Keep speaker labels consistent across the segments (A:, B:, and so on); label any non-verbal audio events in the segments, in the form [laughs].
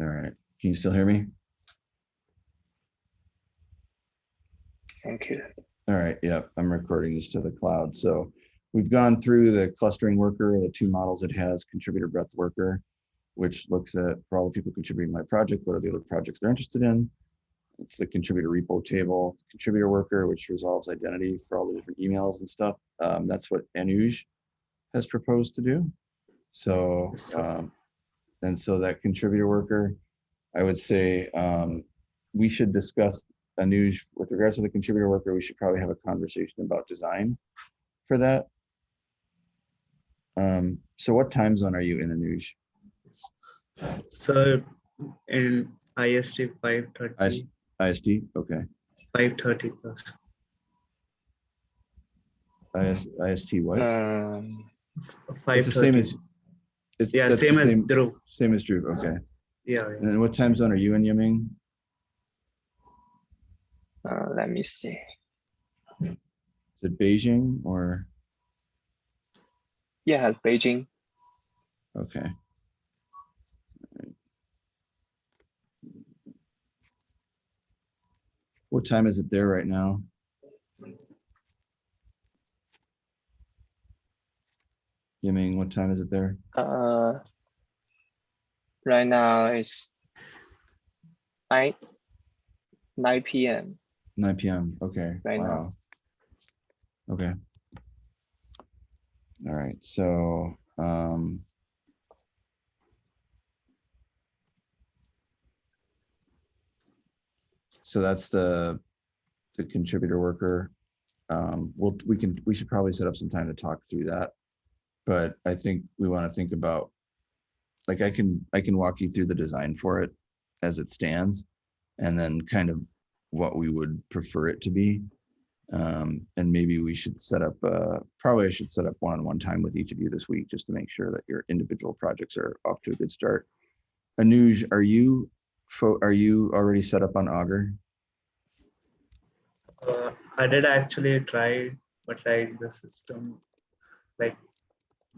A: All right, can you still hear me?
B: Thank you.
A: All right, yeah, I'm recording this to the cloud. So we've gone through the clustering worker, the two models it has, contributor breadth worker, which looks at for all the people contributing my project, what are the other projects they're interested in? It's the contributor repo table, contributor worker, which resolves identity for all the different emails and stuff. Um, that's what Anuj has proposed to do. So,
B: So-
A: um, and so that contributor worker, I would say, um, we should discuss Anuj, with regards to the contributor worker, we should probably have a conversation about design for that. Um, so what time zone are you in Anuj?
C: So in IST 5.30.
A: IST, okay.
C: five thirty plus,
A: IS, IST what?
B: Um,
C: five
A: It's the same as. It's,
C: Yeah,
A: that's the
C: same as
A: same-
C: Dhruv.
A: Same as Drew, okay.
C: Yeah,
A: And
C: yeah.
A: then what time zone are you in, Yiming?
B: uh, let me see.
A: Is it Beijing or,
B: Yeah, Beijing.
A: okay. What time is it there right now? Yiming, what time is it there?
B: Uh, right now it's nine nine p.m.
A: Nine PM, okay.
B: Right now.
A: Okay. All right, so, um. So that's the, the contributor worker. Um, we'll, we can, we should probably set up some time to talk through that. But I think we want to think about, like, I can, I can walk you through the design for it as it stands. And then kind of what we would prefer it to be. Um, and maybe we should set up, uh, probably I should set up one-on-one time with each of you this week, just to make sure that your individual projects are off to a good start. Anuj, are you, are you already set up on Augur?
C: Uh, I did actually try, but like the system, like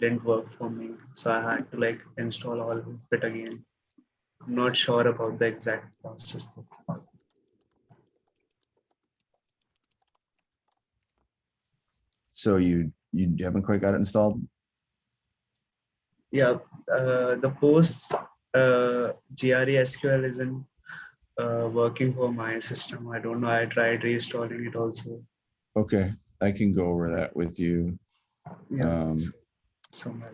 C: didn't work for me. So I had to like install all of it again. I'm not sure about the exact process. though.
A: So you, you haven't quite got it installed?
C: Yeah, uh, the post uh, GRE SQL isn't uh, working for my system. I don't know. I tried reinstalling it also.
A: Okay, I can go over that with you.
C: Yeah.
A: Um,
C: so my-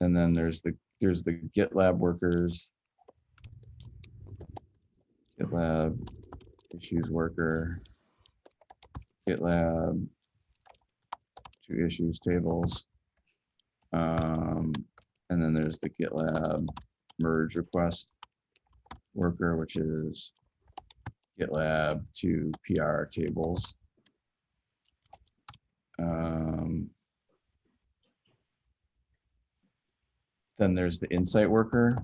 A: and then there's the, there's the GitLab workers. GitLab issues worker. GitLab. Two issues tables. Um, and then there's the GitLab merge request worker, which is GitLab to PR tables. Um, Then there's the insight worker.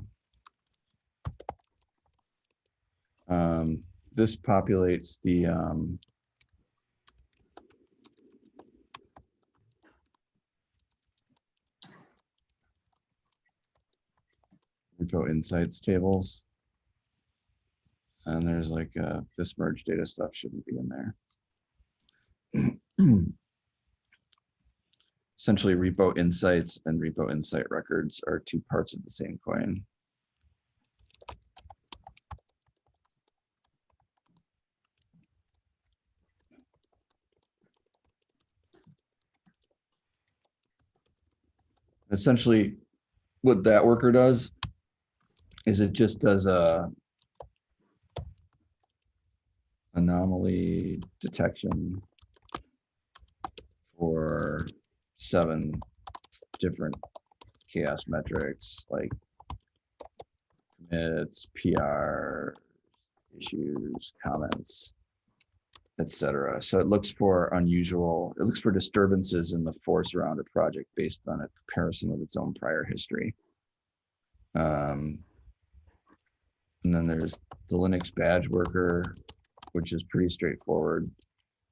A: Um, this populates the, um, repo insights tables. And there's like, uh, this merge data stuff shouldn't be in there. [clears throat] Essentially repo insights and repo insight records are two parts of the same coin. Essentially, what that worker does is it just does a anomaly detection for seven different CHAOSS metrics like commits, PR, issues, comments, etc. So it looks for unusual, it looks for disturbances in the force around a project based on a comparison with its own prior history. Um, and then there's the Linux badge worker, which is pretty straightforward.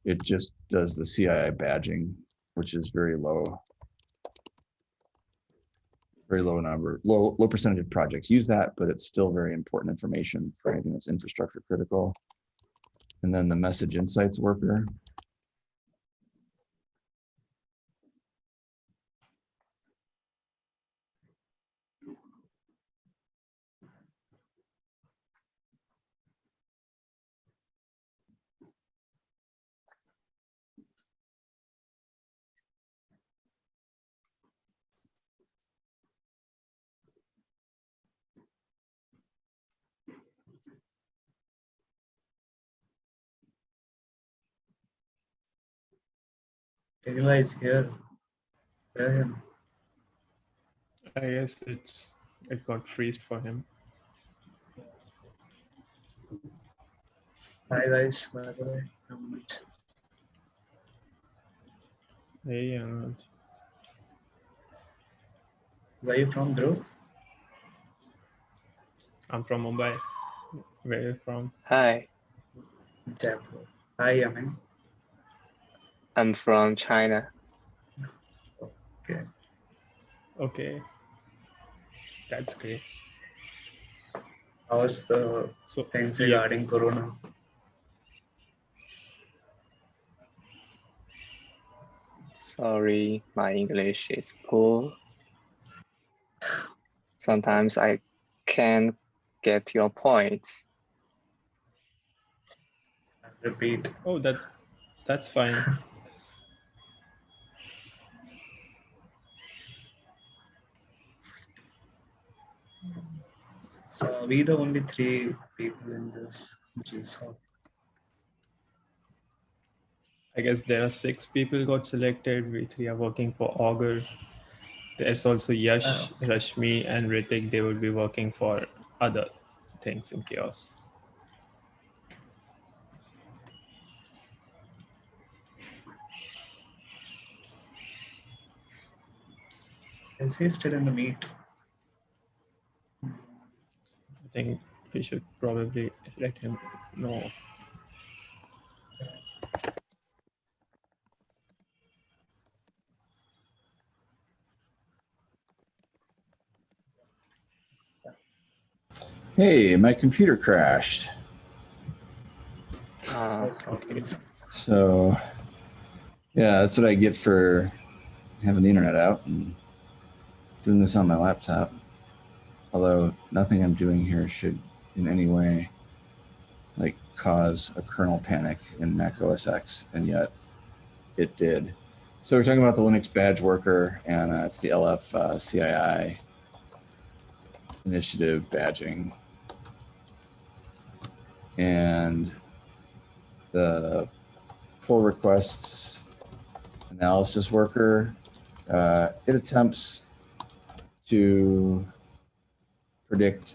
A: It just does the CII badging, which is very low. very low number, low, low percentage of projects use that, but it's still very important information for anything that's infrastructure critical. And then the message insights worker.
C: Kayla is here. Hear him.
D: I guess it's it got freezed for him.
C: Hi guys, by the way.
D: Hey, Anand.
C: Where you from, Dhruv?
D: I'm from Mumbai. Where are you from?
B: Hi,
C: Jaipur. Hi, Amin.
B: I'm from China.
C: Okay.
D: Okay. That's great.
C: How's the
D: So
C: things
D: yeah,
C: regarding Corona?
B: Sorry, my English is poor. Sometimes I can't get your points.
C: Repeat.
D: oh that that's fine. [laughs]
C: So we the only three people in this GSOC?
D: I guess there are six people got selected. We three are working for Augur. There's also Yash,
C: Oh.
D: Rashmi, and Ritik. They will be working for other things in CHAOSS.
C: Is he still in the meet?
D: I think we should probably let him know.
A: Hey, my computer crashed.
B: Uh,
D: Okay.
A: So, yeah, that's what I get for having the internet out and doing this on my laptop. Although nothing I'm doing here should in any way like cause a kernel panic in Mac OS X, and yet it did. So we're talking about the Linux badge worker, and uh, it's the LF uh, CII initiative badging. And the pull requests analysis worker. Uh, it attempts to predict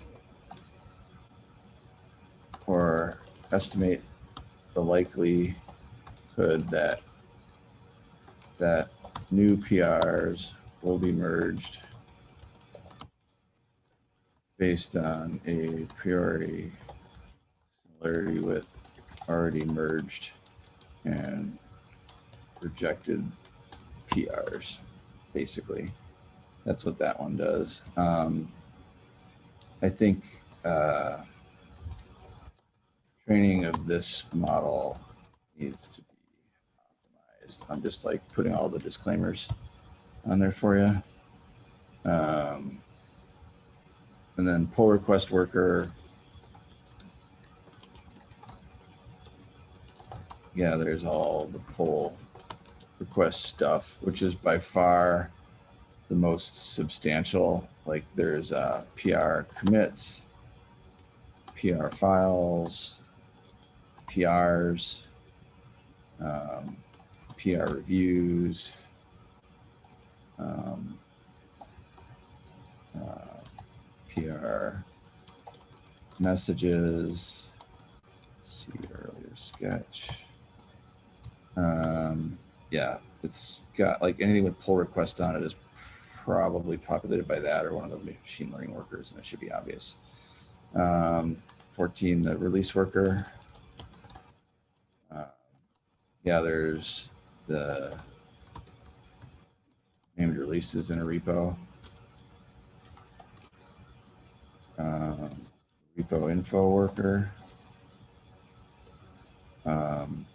A: or estimate the likelihood that that new PRs will be merged based on a priori similarity with already merged and rejected PRs, basically. That's what that one does. Um, I think uh, training of this model needs to be optimized. I'm just like putting all the disclaimers on there for you. Um, and then pull request worker. Yeah, there's all the pull request stuff, which is by far the most substantial. Like there's uh, PR commits, PR files, PRs, um, PR reviews, um, uh, PR messages, see earlier sketch. Um, yeah, it's got like anything with pull request on it is probably populated by that or one of the machine learning workers, and it should be obvious. Um, 14, the release worker. Uh, yeah, there's the named releases in a repo. um, repo info worker. Um,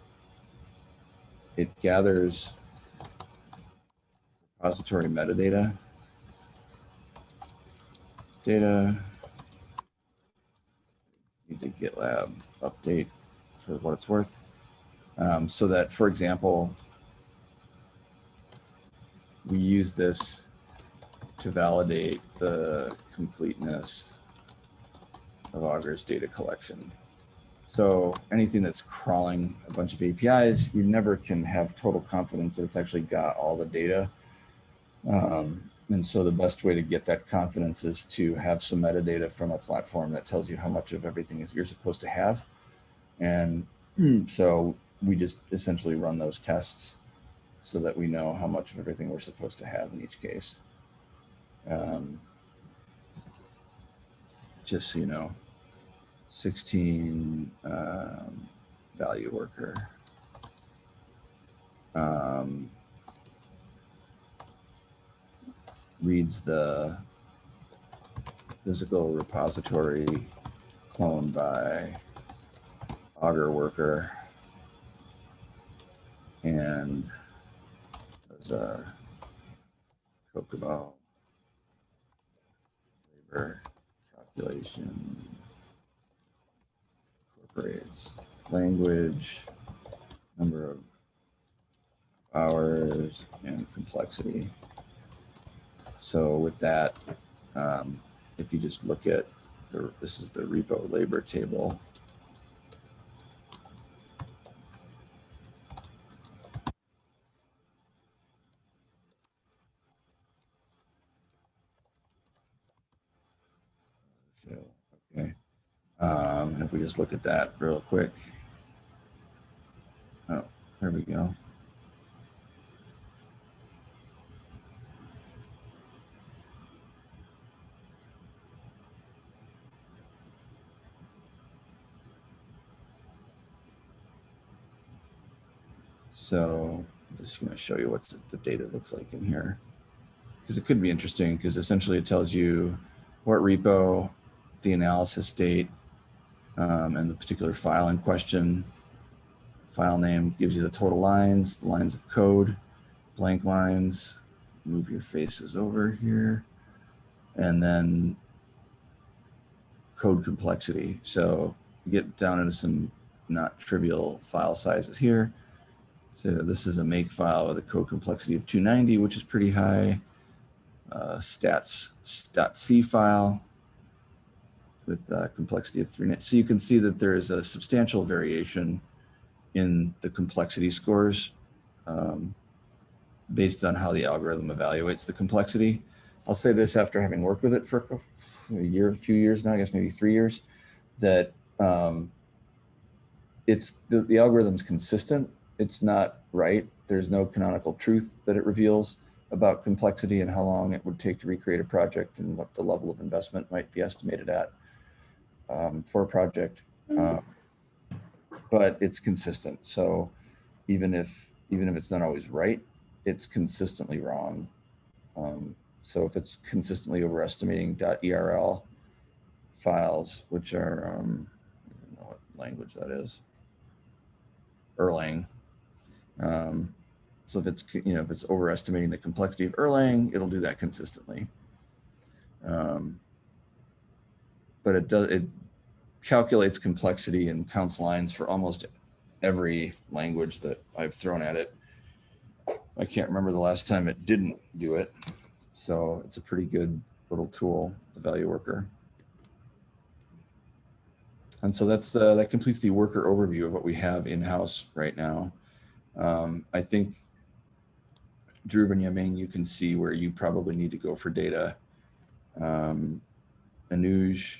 A: it gathers repository metadata. Data needs a GitLab update for what it's worth. Um, so that, for example, we use this to validate the completeness of Augur's data collection. So anything that's crawling a bunch of APIs, you never can have total confidence that it's actually got all the data. Um, and so the best way to get that confidence is to have some metadata from a platform that tells you how much of everything is you're supposed to have. And [clears throat] so we just essentially run those tests so that we know how much of everything we're supposed to have in each case. Um, just so you know, 16 um, value worker. Um, reads the physical repository cloned by Augur worker and does a COCOMO labor calculation incorporates language, number of hours, and complexity. So with that, um, if you just look at the, this is the repo labor table. Okay. Um, if we just look at that real quick. Oh, there we go. So I'm just going to show you what's the data looks like in here. Because it could be interesting because essentially it tells you what repo, the analysis date, um, and the particular file in question. File name gives you the total lines, the lines of code, blank lines, move your faces over here, and then code complexity. So get down into some not trivial file sizes here. So this is a make file with a code complexity of 290, which is pretty high. Uh, stats.c file with uh, complexity of 390. So you can see that there is a substantial variation in the complexity scores um, based on how the algorithm evaluates the complexity. I'll say this after having worked with it for a year, a few years now, I guess maybe three years, that um, it's the, the algorithm's consistent it's not right. There's no canonical truth that it reveals about complexity and how long it would take to recreate a project and what the level of investment might be estimated at um, for a project. Uh, but it's consistent. So even if even if it's not always right, it's consistently wrong. Um, so if it's consistently overestimating .erl files, which are um, I don't know what language that is, Erlang, um, so if it's, you know, if it's overestimating the complexity of Erlang, it'll do that consistently. Um, but it does, it calculates complexity and counts lines for almost every language that I've thrown at it. I can't remember the last time it didn't do it. So it's a pretty good little tool, the value worker. And so that's the, that completes the worker overview of what we have in-house right now. Um, I think Dhruv and Yiming, you can see where you probably need to go for data. Um, Anuj,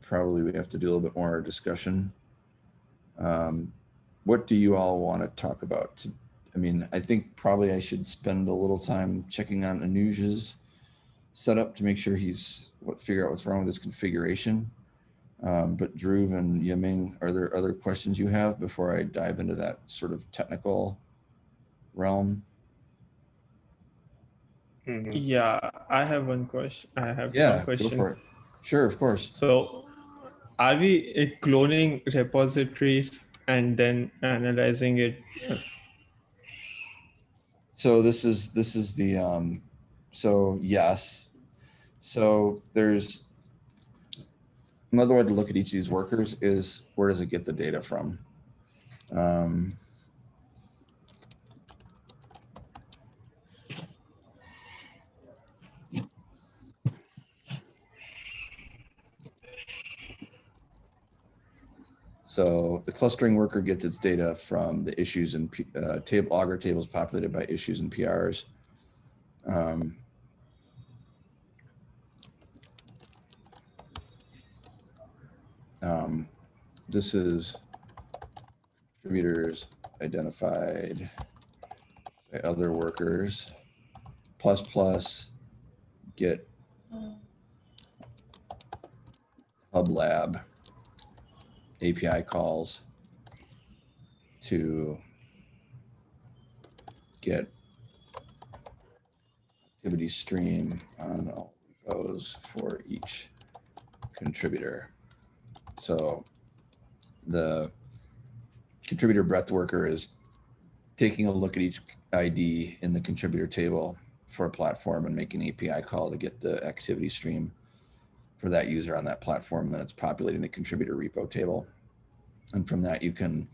A: probably we have to do a little bit more discussion. Um, what do you all want to talk about? I mean, I think probably I should spend a little time checking on Anuj's setup to make sure he's what figure out what's wrong with his configuration. Um, but Dhruv and Yiming, are there other questions you have before I dive into that sort of technical realm?
B: Mhm.
D: Yeah, I have one question. I have
A: Yeah,
D: some
A: go for
D: questions.
A: it. Sure, of course.
D: So are we cloning repositories and then analyzing it?
A: So this is, this is the, um, so yes. So there's another way to look at each of these workers is where does it get the data from? Um, So the clustering worker gets its data from the issues and uh, table Augur tables populated by issues and PRs. Um, um, this is contributors identified by other workers. Plus plus get hub lab. API calls to get activity stream on all repos for each contributor. So the contributor breadth worker is taking a look at each ID in the contributor table for a platform and making an API call to get the activity stream for that user on that platform, then it's populating the contributor repo table. And from that, you can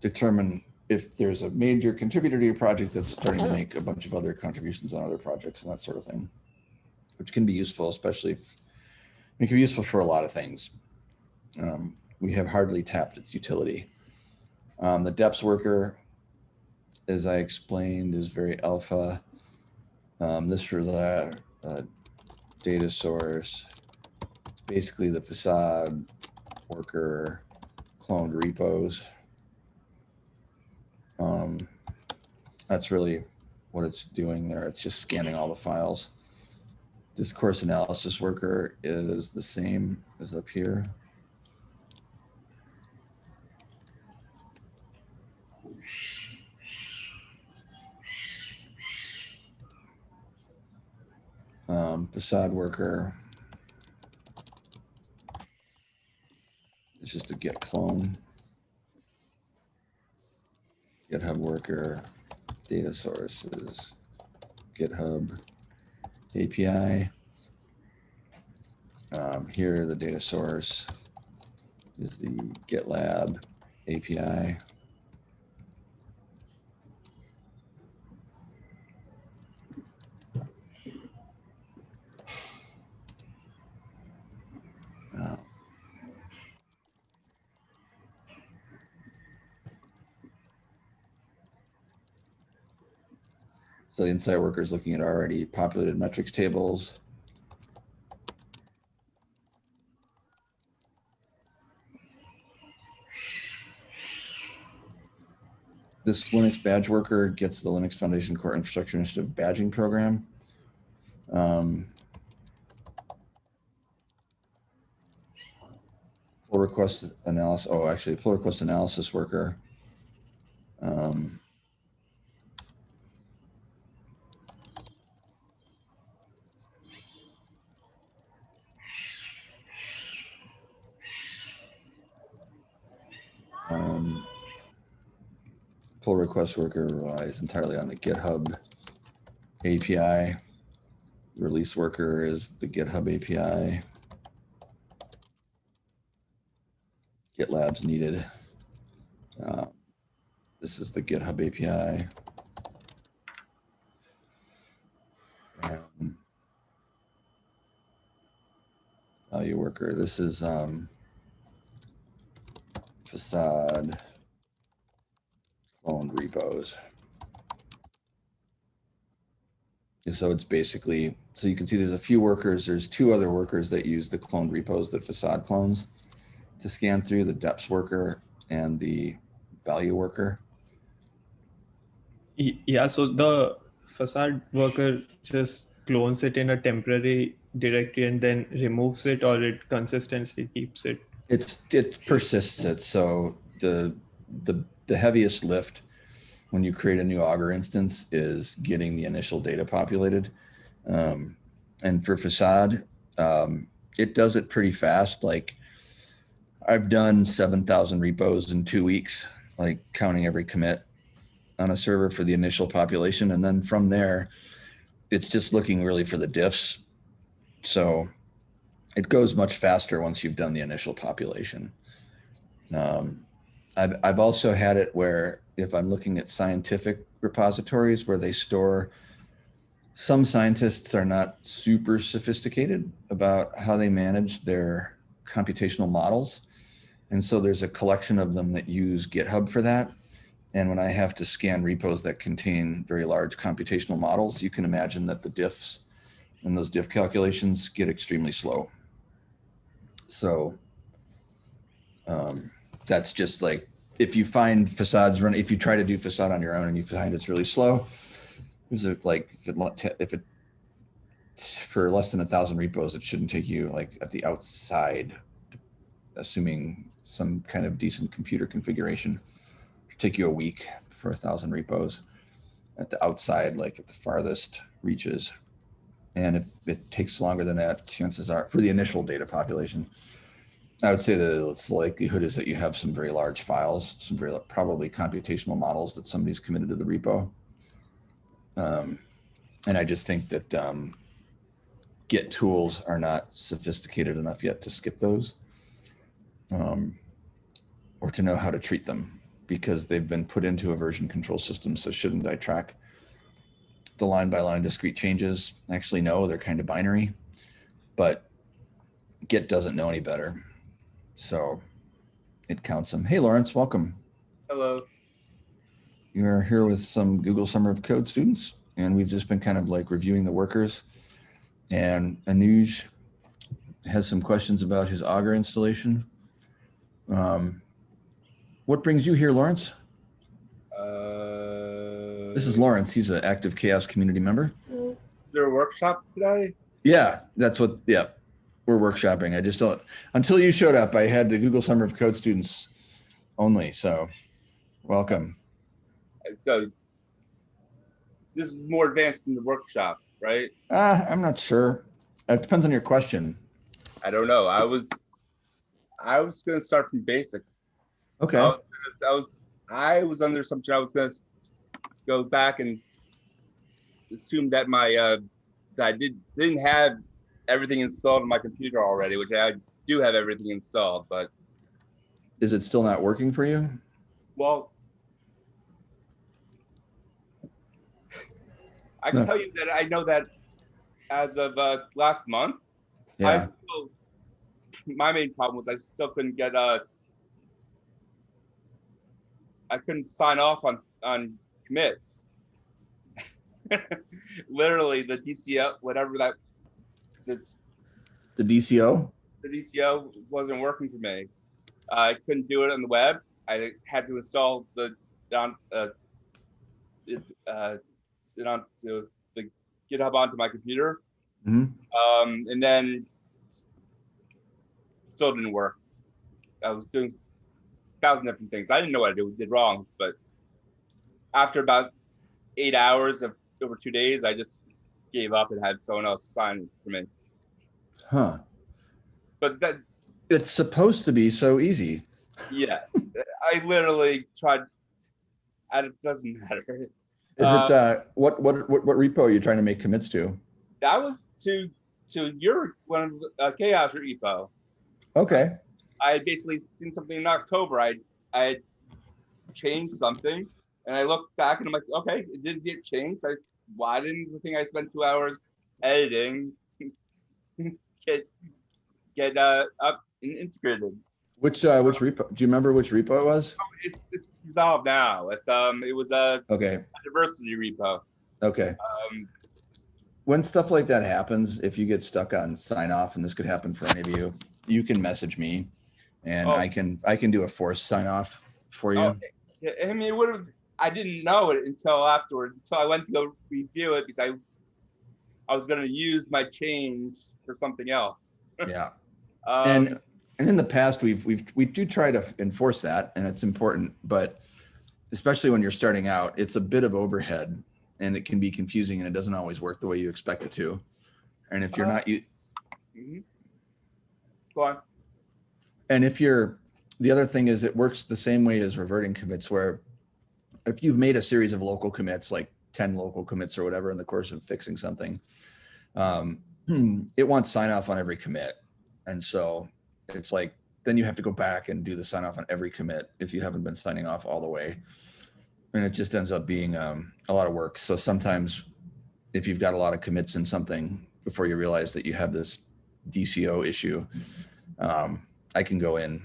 A: determine if there's a major contributor to your project that's starting to make a bunch of other contributions on other projects and that sort of thing, which can be useful, especially if it can be useful for a lot of things. Um, we have hardly tapped its utility. Um, the deps worker, as I explained, is very alpha. Um, this for the uh, data source it's basically the facade worker cloned repos. Um, that's really what it's doing there. It's just scanning all the files. Discourse analysis worker is the same as up here. Um, facade worker It's just a git clone. GitHub worker, data sources, GitHub API. Um, here, the data source is the GitLab API. So the insight worker is looking at already populated metrics tables. This Linux badge worker gets the Linux Foundation Core Infrastructure Initiative badging program. Um, pull request analysis. Oh, actually, pull request analysis worker. Um, pull request worker relies entirely on the GitHub API. Release worker is the GitHub API. GitLab's needed. Uh, this is the GitHub API. Um, value worker. This is um, facade cloned repos. And so it's basically, so you can see there's a few workers, there's two other workers that use the cloned repos that facade clones to scan through the deps worker and the value worker.
D: Yeah, so the facade worker just clones it in a temporary directory and then removes it or it consistently keeps it.
A: It's, it persists it. So the, the, the heaviest lift when you create a new Augur instance is getting the initial data populated. Um, and for facade, um, it does it pretty fast. Like I've done 7,000 repos in two weeks, like counting every commit on a server for the initial population. And then from there, it's just looking really for the diffs. So it goes much faster once you've done the initial population. Um, I've, I've also had it where if I'm looking at scientific repositories where they store, some scientists are not super sophisticated about how they manage their computational models. And so there's a collection of them that use GitHub for that. And when I have to scan repos that contain very large computational models, you can imagine that the diffs and those diff calculations get extremely slow. So um, that's just like, if you find facades run, if you try to do facade on your own and you find it's really slow, is it like, if it, if it, for less than a thousand repos, it shouldn't take you like at the outside, assuming some kind of decent computer configuration, take you a week for a thousand repos at the outside, like at the farthest reaches. And if it takes longer than that, chances are for the initial data population, I would say the it's likelihood is that you have some very large files, some very probably computational models that somebody's committed to the repo. Um, and I just think that um, Git tools are not sophisticated enough yet to skip those um, or to know how to treat them because they've been put into a version control system. So shouldn't I track the line by line discrete changes? Actually, no, they're kind of binary, but Git doesn't know any better. So it counts them. Hey, Lawrence, welcome.
E: Hello.
A: You're here with some Google Summer of Code students, and we've just been kind of like reviewing the workers. And Anuj has some questions about his Augur installation. Um, what brings you here, Lawrence?
E: Uh,
A: This is Lawrence. He's an active CHAOSS community member.
E: Is there a workshop today?
A: Yeah, that's what, yeah, we're workshopping. I just don't, until you showed up, I had the Google Summer of Code students only. So welcome.
E: So this is more advanced than the workshop, right?
A: Uh, I'm not sure. It depends on your question.
E: I don't know. I was, I was gonna start from basics.
A: Okay.
E: I was, I was, I was under assumption I was gonna go back and assume that my, uh, that I did, didn't have everything installed on my computer already, which I do have everything installed, but,
A: Is it still not working for you?
E: well, I
A: No.
E: can tell you that I know that as of, uh, last month, I
A: Yeah.
E: still, my main problem was I still couldn't get, uh, I couldn't sign off on, on commits. [laughs] Literally, the DCO, whatever that,
A: The DCO?
E: the DCO wasn't working for me. I couldn't do it on the web. I had to install the, down, uh, it, uh, sit on to the GitHub onto my computer.
A: Mhm.
E: Um, and then still didn't work. I was doing a thousand different things. I didn't know what I did, did wrong, but after about eight hours of over two days, I just gave up and had someone else sign for me.
A: Huh.
E: But that,
A: It's supposed to be so easy.
E: yeah, I literally tried. And it doesn't matter.
A: Is
E: Uh,
A: it, uh, what, what, what, what repo are you trying to make commits to?
E: That was to to your one of uh, CHAOSS repo.
A: Okay.
E: I had basically seen something in October. I I had changed something, and I looked back and I'm like, okay, it didn't get changed. I why didn't the thing I spent two hours editing [laughs] get get uh, up and integrated?
A: Which, uh, which repo, do you remember which repo it was?
E: It's it's resolved now. It's um it was a,
A: Okay.
E: a diversity repo.
A: Okay.
E: Um,
A: When stuff like that happens, if you get stuck on sign off, and this could happen for any of you, you can message me and
E: Oh.
A: I can, I can do a forced sign off for you.
E: Oh, yeah, I mean, it would have. I didn't know it until afterward. Until I went to go review it because I, I was gonna use my change for something else. [laughs]
A: Yeah.
E: Um,
A: And, and in the past, we've, we've, we do try to enforce that and it's important, but especially when you're starting out, it's a bit of overhead and it can be confusing and it doesn't always work the way you expect it to. And if you're
E: Uh,
A: not, you,
E: mhm. go on.
A: And if you're, the other thing is it works the same way as reverting commits where if you've made a series of local commits, like 10 local commits or whatever in the course of fixing something, um, [clears throat] it wants sign off on every commit. And so it's like, then you have to go back and do the sign off on every commit if you haven't been signing off all the way. And it just ends up being um, a lot of work. So sometimes if you've got a lot of commits in something before you realize that you have this DCO issue, um, I can go in,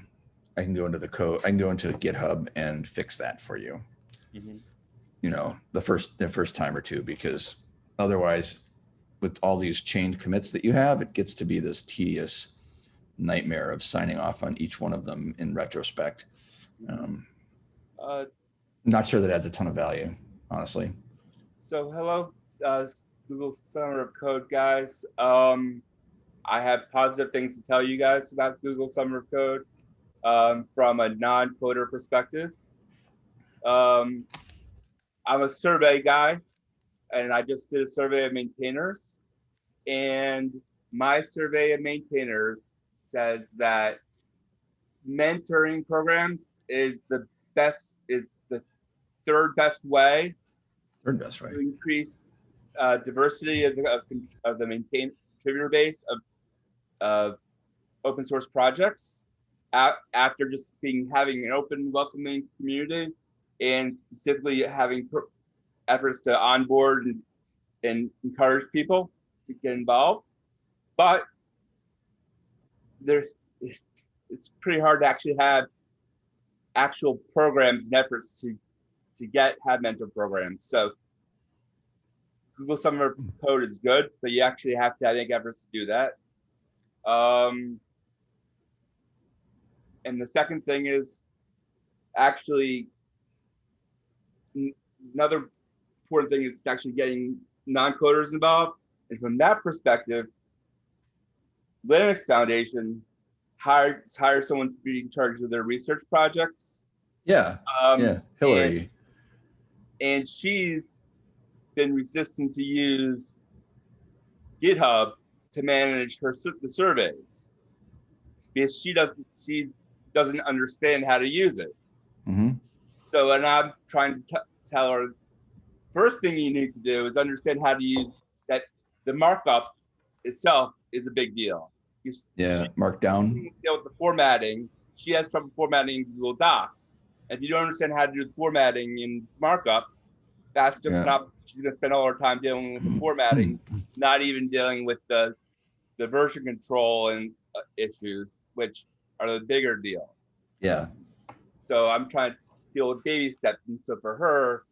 A: I can go into the code, I can go into GitHub and fix that for you. You know, the first, the first time or two, because otherwise with all these chained commits that you have, it gets to be this tedious nightmare of signing off on each one of them in retrospect. Um,
E: Uh,
A: not sure that adds a ton of value, honestly.
E: So hello, uh, Google Summer of Code guys. Um, I have positive things to tell you guys about Google Summer of Code um, from a non-coder perspective. Um, I'm a survey guy, and I just did a survey of maintainers. And my survey of maintainers says that mentoring programs is the best, is the third best way
A: Third best, right?
E: to increase uh, diversity of the, of, of the maintain contributor base of, of open source projects after just being having an open welcoming community and specifically having efforts to onboard and, and encourage people to get involved but there it's, it's pretty hard to actually have actual programs and efforts to to get have mentor programs. So Google Summer Code is good, but you actually have to, I think, efforts to do that. Um, and the second thing is actually another important thing is actually getting non-coders involved. And from that perspective, Linux Foundation hired hired someone to be in charge of their research projects.
A: Yeah,
E: Um,
A: yeah, Hillary.
E: and she's been resistant to use GitHub to manage her the surveys because she doesn't she doesn't understand how to use it.
A: hmm
E: So, and I'm trying to t- tell her first thing you need to do is understand how to use that. The markup itself is a big deal. You,
A: Yeah, Markdown.
E: deal with the formatting. She has trouble formatting Google Docs. If you don't understand how to do the formatting in markup, that's just
A: Yeah.
E: not. She's gonna spend all her time dealing with the formatting, [clears throat] not even dealing with the the version control and uh, issues, which are the bigger deal.
A: Yeah,
E: So I'm trying to deal with baby steps. And so for her,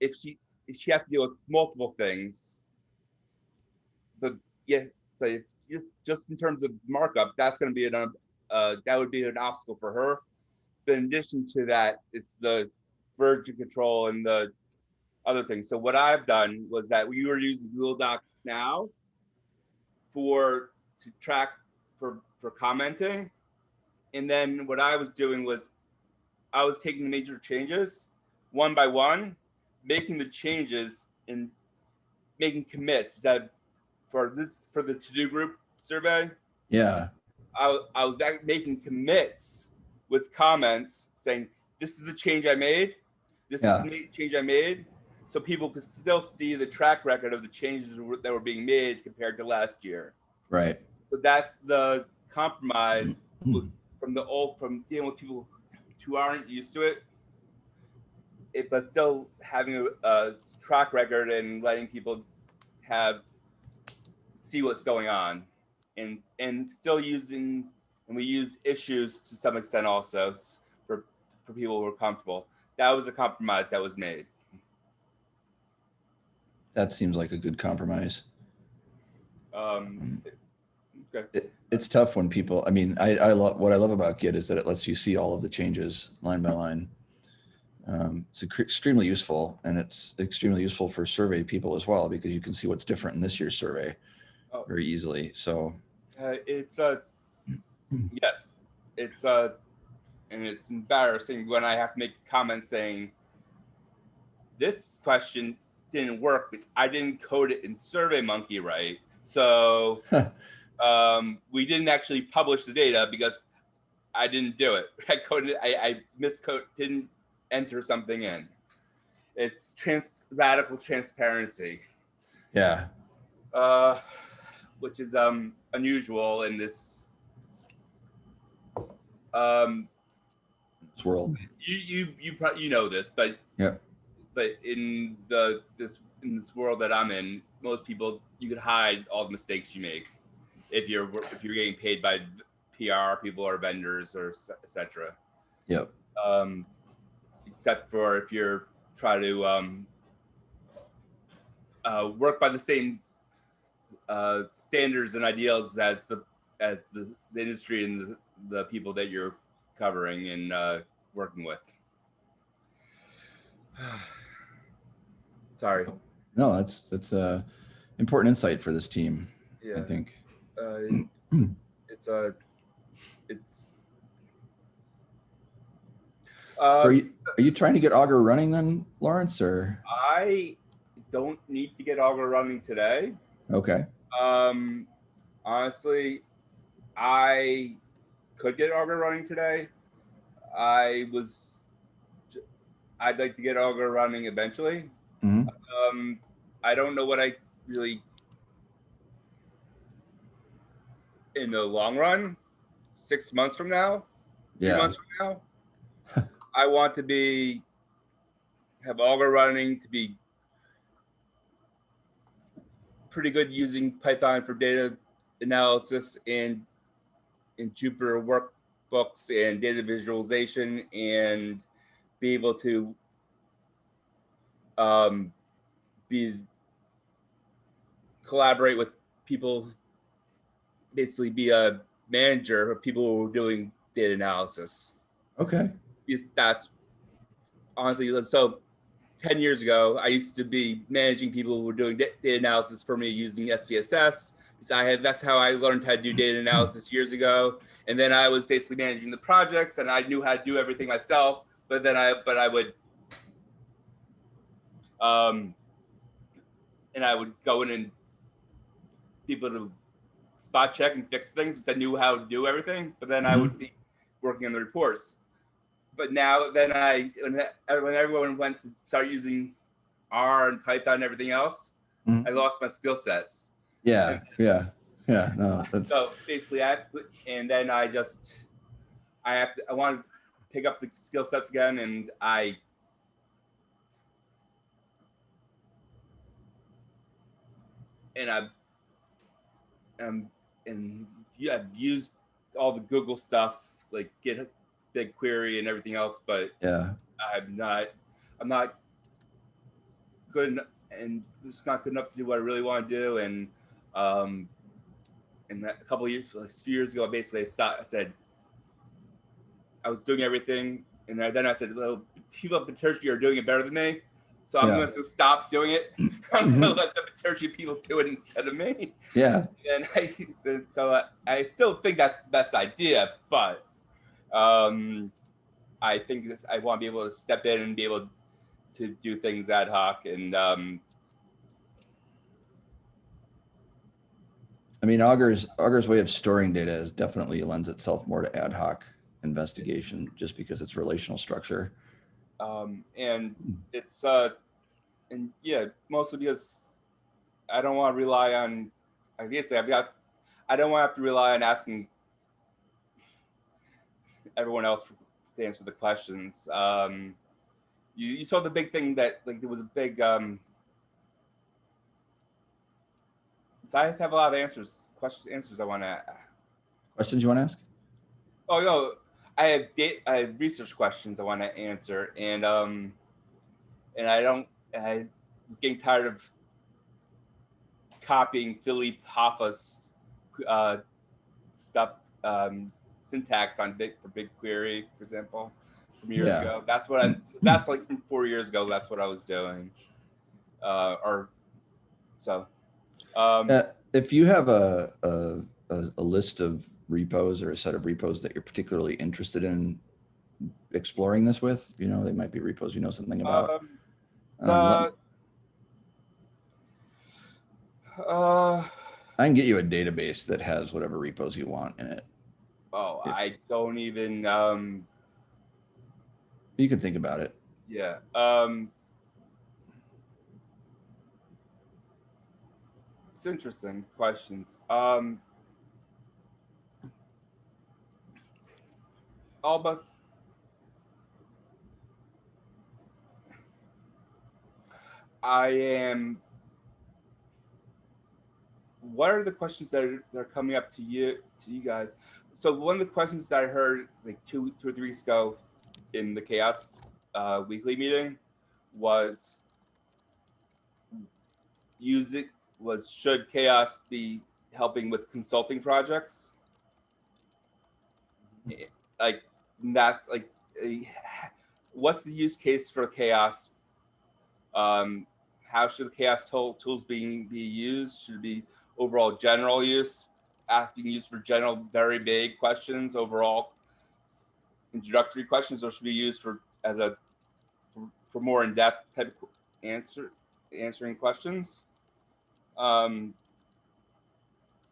E: if she if she has to deal with multiple things, but yeah, but just just in terms of markup, that's going to be an uh, that would be an obstacle for her. But in addition to that, it's the version control and the other things. So what I've done was that we were using Google Docs now for to track for for commenting, and then what I was doing was I was taking the major changes one by one, making the changes and making commits. Because I, for this for the TODO Group survey,
A: yeah,
E: I, was- I was making commits with comments saying, this is the change I made. This
A: Yeah.
E: is the change I made. So people could still see the track record of the changes that were- being made compared to last year.
A: right.
E: So that's the compromise [clears throat] from the old, from dealing with people who aren't used to it. It, but still having a, a track record and letting people have, see what's going on. And, and still using, and we use issues to some extent also for, for people who are comfortable. That was a compromise that was made.
A: That seems like a good compromise.
E: Um, okay.
A: It, it's tough when people, I mean, I, I love, what I love about Git is that it lets you see all of the changes line by line. Um, it's extremely useful and it's extremely useful for survey people as well, because you can see what's different in this year's survey
E: Oh.
A: very easily. So,
E: Uh, it's a [clears throat] yes, it's a and it's embarrassing when I have to make comments saying this question didn't work because I didn't code it in SurveyMonkey right. So [laughs] Um, we didn't actually publish the data because I didn't do it. [laughs] I coded, I, I miscode, didn't enter something in. It's trans, radical transparency,
A: Yeah,
E: uh, which is um, unusual in this. Um,
A: this world.
E: you you you pro- you know this, but
A: Yeah.
E: but in the this in this world that I'm in, most people you could hide all the mistakes you make if you're if you're getting paid by PR people or vendors or etc.
A: Yep.
E: Um, except for if you're trying to um, uh, work by the same uh, standards and ideals as the as the, the industry and the, the people that you're covering and uh, working with. [sighs] Sorry.
A: No, that's, that's a important insight for this team,
E: Yeah.
A: I think.
E: Uh, it's a. It's.
A: So are you, are you trying to get Augur running then, Lawrence, or?
E: I don't need to get Augur running today.
A: Okay,
E: Um, honestly, I could get Augur running today. I was. I'd like to get Augur running eventually.
A: Mhm.
E: Um, I don't know what I really. In the long run, six months from now,
A: yeah,
E: months from now, I want to be have Augur running to be pretty good using Python for data analysis and in Jupyter workbooks and data visualization and be able to um, be collaborate with people, basically be a manager of people who are doing data analysis.
A: Okay,
E: is that's honestly so 10 years ago i used to be managing people who were doing data analysis for me using spss because i had that's how i learned how to do data analysis years ago. And then i was basically managing the projects and i knew how to do everything myself but then i but i would um and i would go in and people to spot check and fix things because i knew how to do everything but then i
A: Mhm.
E: would be working on the reports but now then I when, everyone went to start using R and Python and everything else,
A: Mhm.
E: I lost my skill sets.
A: yeah, yeah, yeah, no, that's,
E: So basically, I have to, and then I just I have to, I want to pick up the skill sets again, and I and I um and yeah, I've used all the Google stuff like Git BigQuery and everything else, but
A: yeah,
E: I'm not, I'm not good, en- and it's not good enough to do what I really want to do. And um, and that, a couple of years, like a few years ago, I basically, I stopped. I said I was doing everything, and then I said, "Well, people at Bitergia are doing it better than me." So I'm
A: Yeah.
E: going to stop doing it. [laughs] I'm going to let the Bitergia people do it instead of me
A: yeah,
E: and I so I, I still think that's the best idea, but um, I think this, I want to be able to step in and be able to do things ad hoc and um,
A: I mean, Augur's, Augur's way of storing data is definitely lends itself more to ad hoc investigation, just because it's relational structure.
E: Um, and it's uh, and yeah, mostly because I don't want to rely on. I guess I've got. I don't want to have to rely on asking everyone else to answer the questions. Um, you, you saw the big thing that like there was a big. Um, so I have a lot of answers, questions, answers I want to.
A: Questions you want to ask?
E: Oh no, I have date, I have research questions I want to answer, and um, and I don't. I was getting tired of copying Felipe Hoffa's uh, stuff, um, syntax on big for BigQuery, for example, from years
A: Yeah.
E: ago. That's what I. That's like from four years ago. That's what I was doing, uh, or so. Um,
A: Uh, if you have a, a, a list of repos or a set of repos that you're particularly interested in exploring this with, you know, they might be repos you know something about.
E: um,
A: Um,
E: Uh, uh,
A: I can get you a database that has whatever repos you want in it.
E: Oh,
A: Yeah.
E: I don't even, um,
A: You can think about it.
E: yeah, um. It's interesting questions. Um. But. I am. What are the questions that are, that are coming up to you to you guys? So one of the questions that I heard like two two or three weeks ago in the CHAOSS uh, weekly meeting was use it was should CHAOSS be helping with consulting projects Eh, like that's like what's the use case for CHAOSS? Um how should the CHAOSS tool, tools being be used? Should be overall general use? Asking use for general very big questions overall introductory questions or should be used for as a for, for more in-depth type of answer answering questions? Um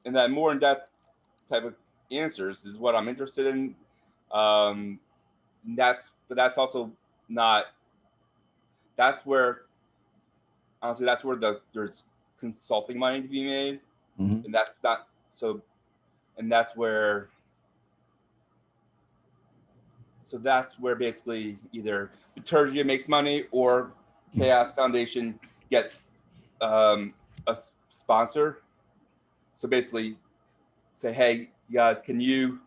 E: and that more in-depth type of answers is what i'm interested in um that's but that's also not that's where honestly that's where the there's consulting money to be made
A: Mhm.
E: and that's not so and that's where so that's where basically either Bitergia makes money or CHAOSS Foundation gets um, a sponsor. So basically, say, hey, guys, can you?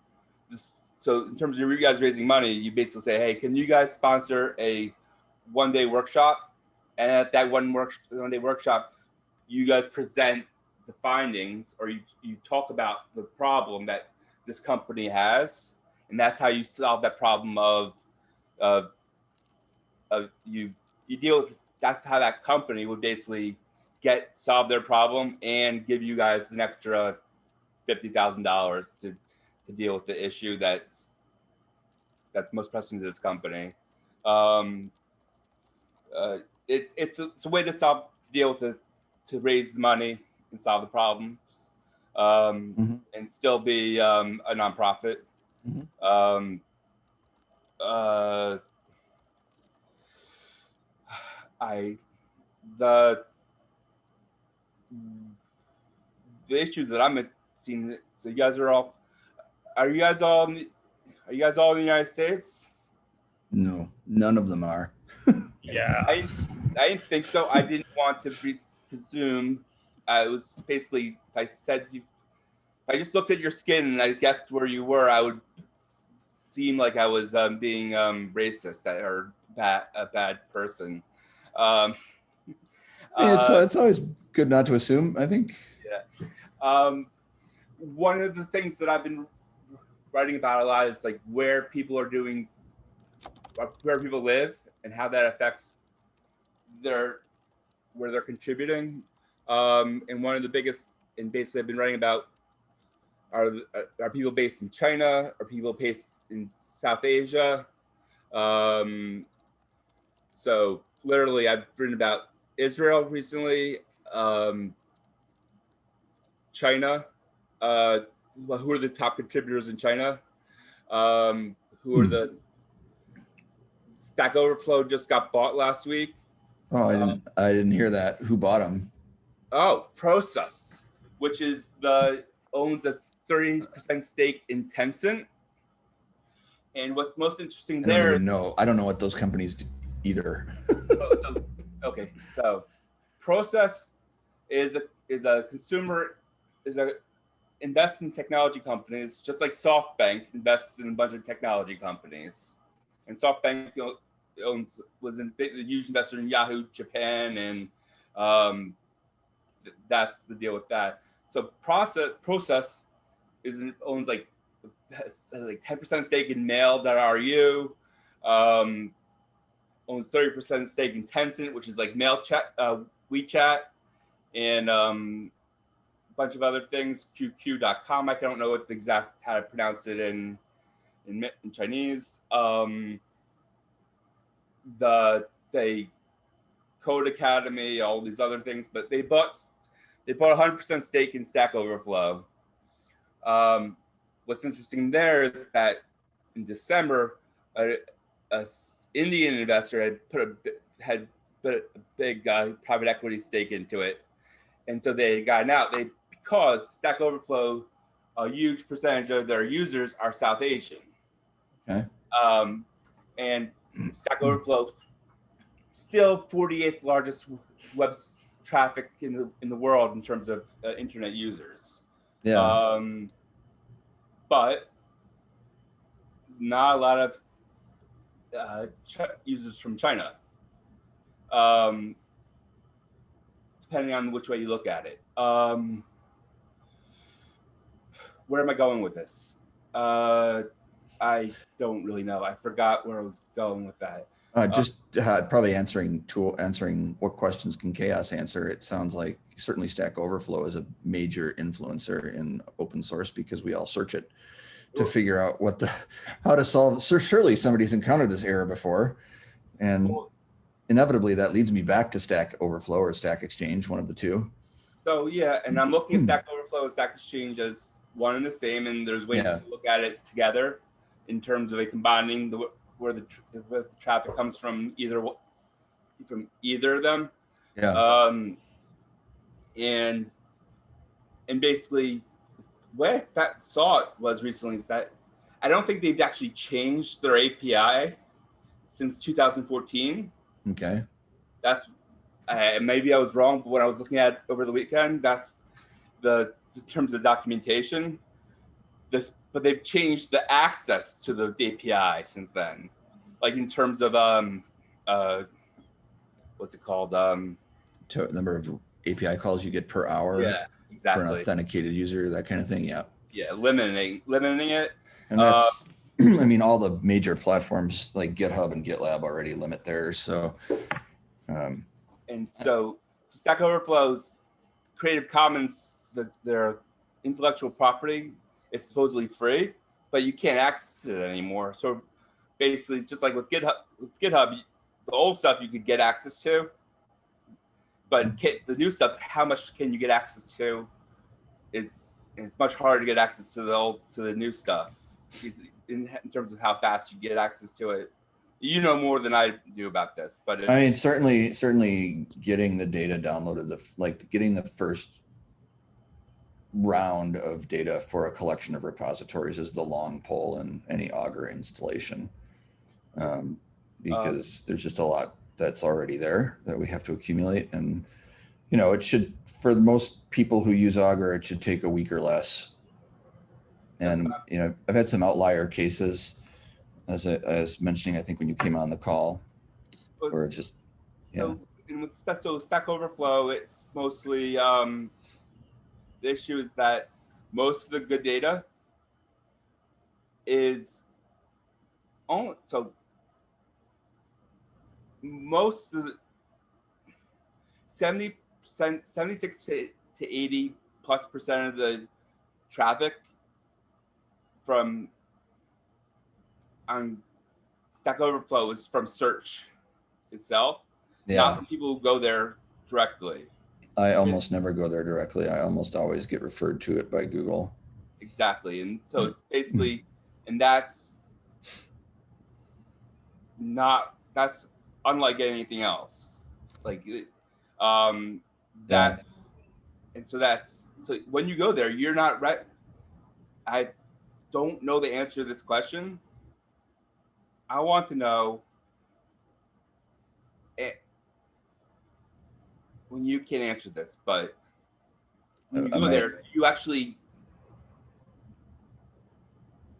E: This, so in terms of you guys raising money, you basically say, hey, can you guys sponsor a one-day workshop? And at that one work one-day workshop, you guys present the findings or you, you talk about the problem that this company has and that's how you solve that problem of of of you you deal with that's how that company would basically get solve their problem and give you guys an extra fifty thousand dollars to to deal with the issue that's that's most pressing to this company. Um, uh, it, it's a, it's a way to solve to deal with the to raise the money and solve the problems um,
A: Mhm.
E: and still be um, a nonprofit.
A: Mhm.
E: Um, uh, I the the issues that I'm seeing. So you guys are all. Are you guys all? in the- Are you guys all in the United States?
A: No, none of them are. [laughs]
D: Yeah.
E: I I didn't think so. I didn't want to presume. Uh, it was basically if I said you, if I just looked at your skin and I guessed where you were, I would seem like I was um, being um, racist or bad a bad person. Um,
A: Yeah, it's,
E: uh,
A: it's always good not to assume, I think.
E: um, one of the things that I've been writing about a lot is like where people are doing, where people live and how that affects their, where they're contributing. Um, and one of the biggest, and basically I've been writing about are, are people based in China? Are people based in South Asia? Um, so literally I've written about Israel recently, um, China. Uh, who are the top contributors in China? Um, who are
A: Hmm.
E: the Stack Overflow just got bought last week.
A: Oh, I
E: Um,
A: didn't, I didn't hear that. Who bought them?
E: Oh, Prosus, which is the owns a 30% stake in Tencent. And what's most interesting
A: I don't
E: there
A: know. I don't know what those companies do either.
E: so- okay, so Prosus is a is a consumer is a invests in technology companies just like SoftBank invests in a bunch of technology companies, and SoftBank owns was in a huge investor in Yahoo Japan, and um, th- that's the deal with that. So Prosus Prosus is owns like like ten percent stake in Mail.ru. Um, owns 30% stake in Tencent, which is like mail chat, uh, WeChat, and um, bunch of other things. QQ.com. I don't know what the exact how to pronounce it in in, in Chinese. Um, the they Codecademy, all these other things, but they bought they bought 100% stake in Stack Overflow. Um, what's interesting there is that in December, a, a Indian investor had put a had put a big uh, private equity stake into it, and so they had gotten out. They because Stack Overflow, a huge percentage of their users are South Asian.
A: Okay.
E: Um, and [clears throat] Stack Overflow, still 48th largest web traffic in the in the world in terms of uh, internet users.
A: Yeah,
E: Um, but not a lot of uh, users from China. Um, depending on which way you look at it. Um, where am I going with this? Uh, I don't really know. I forgot where I was going with that.
A: uh, just uh, probably answering tool, answering what questions can CHAOSS answer? It sounds like certainly Stack Overflow is a major influencer in open source because we all search it to figure out what the, how to solve, So surely somebody's encountered this error before. And inevitably that leads me back to Stack Overflow or Stack Exchange, one of the two.
E: So yeah, and I'm looking
A: Hmm.
E: at Stack Overflow and Stack Exchange as one and the same, and there's ways
A: Yeah.
E: to look at it together in terms of a combining the where the, tr- where the traffic comes from either from either of them.
A: Yeah,
E: Um, and and basically, what I saw it was recently is that I don't think they've actually changed their API since 2014
A: okay.
E: that's uh, maybe I was wrong, but when I was looking at over the weekend, that's the in terms of documentation. This, but they've changed the access to the API since then, like in terms of um, uh, what's it called? Um,
A: To number of API calls you get per hour
E: yeah, exactly.
A: for an authenticated user, that kind of thing. Yeah.
E: Yeah, limiting limiting it.
A: And that's, [clears throat] I mean, all the major platforms like GitHub and GitLab already limit theirs. So, um,
E: and so, so Stack Overflow's Creative Commons, the, their intellectual property is supposedly free, but you can't access it anymore. So basically, just like with GitHub, with GitHub, the old stuff you could get access to, but the new stuff, how much can you get access to? Is it's much harder to get access to the old to the new stuff in, in terms of how fast you get access to it. You know more than I do about this, but
A: I mean, certainly, certainly getting the data downloaded, the, like getting the first round of data for a collection of repositories is the long pole in any Augur installation. Um, because there's just a lot that's already there that we have to accumulate and, you know, it should, for most people who use Augur, it should take a week or less. And, you know, I've had some outlier cases, as I, I was mentioning, I think when you came on the call, or just,
E: So, and with Stack, so Stack Overflow, it's mostly um, the issue is that most of the good data is only so most of the 70 percent 76 to, to 80 plus percent of the traffic from on Stack Overflow is from search itself
A: yeah.
E: not from people who go there directly.
A: I almost never go there directly. I almost always get referred to it by Google.
E: Exactly. And so it's [laughs] basically, and that's not, that's unlike anything else. Like, um,
A: Yeah.
E: that's, and so that's, so when you go there, you're not right. I don't know the answer to this question. I want to know when you can't answer this, but when you go
A: I-
E: there, you actually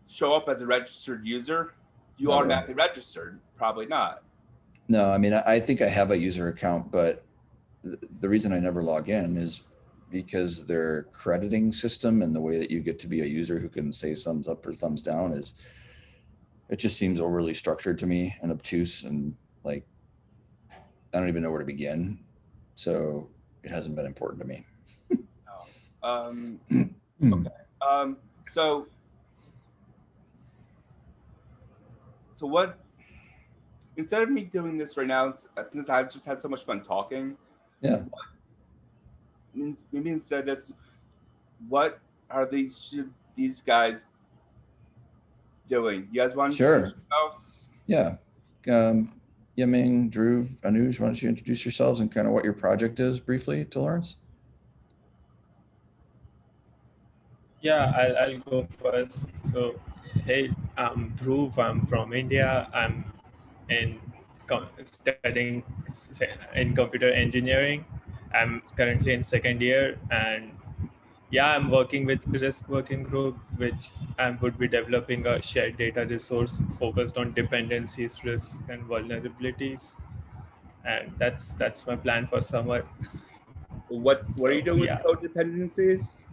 E: show up as a registered user. You
A: Never.
E: automatically registered? Probably not.
A: No, I mean, I, I think I have a user account, but the reason I never log in is because their crediting system and the way that you get to be a user who can say thumbs up or thumbs down is, it just seems overly structured to me and obtuse and like, I don't even know where to begin. So it hasn't been important to me.
E: Um,
A: Hmm. [clears throat]
E: okay. Um, so, so what? Instead of me doing this right now, since I've just had so much fun talking,
A: Yeah.
E: maybe instead that's what are these should these guys doing? You guys want to
A: Sure.
E: introduce?
A: Yeah. Um, Yiming, Dhruv, Anuj, why don't you introduce yourselves and kind of what your project is briefly to Lawrence?
D: Yeah, I'll, I'll go first. So, hey, I'm Dhruv. I'm from India. I'm in studying in computer engineering. I'm currently in second year, and yeah, I'm working with Risk Working Group, which I would be developing a shared data resource focused on dependencies, risks, and vulnerabilities. And that's that's my plan for summer.
E: What what are you doing
D: Yeah.
E: with codependencies?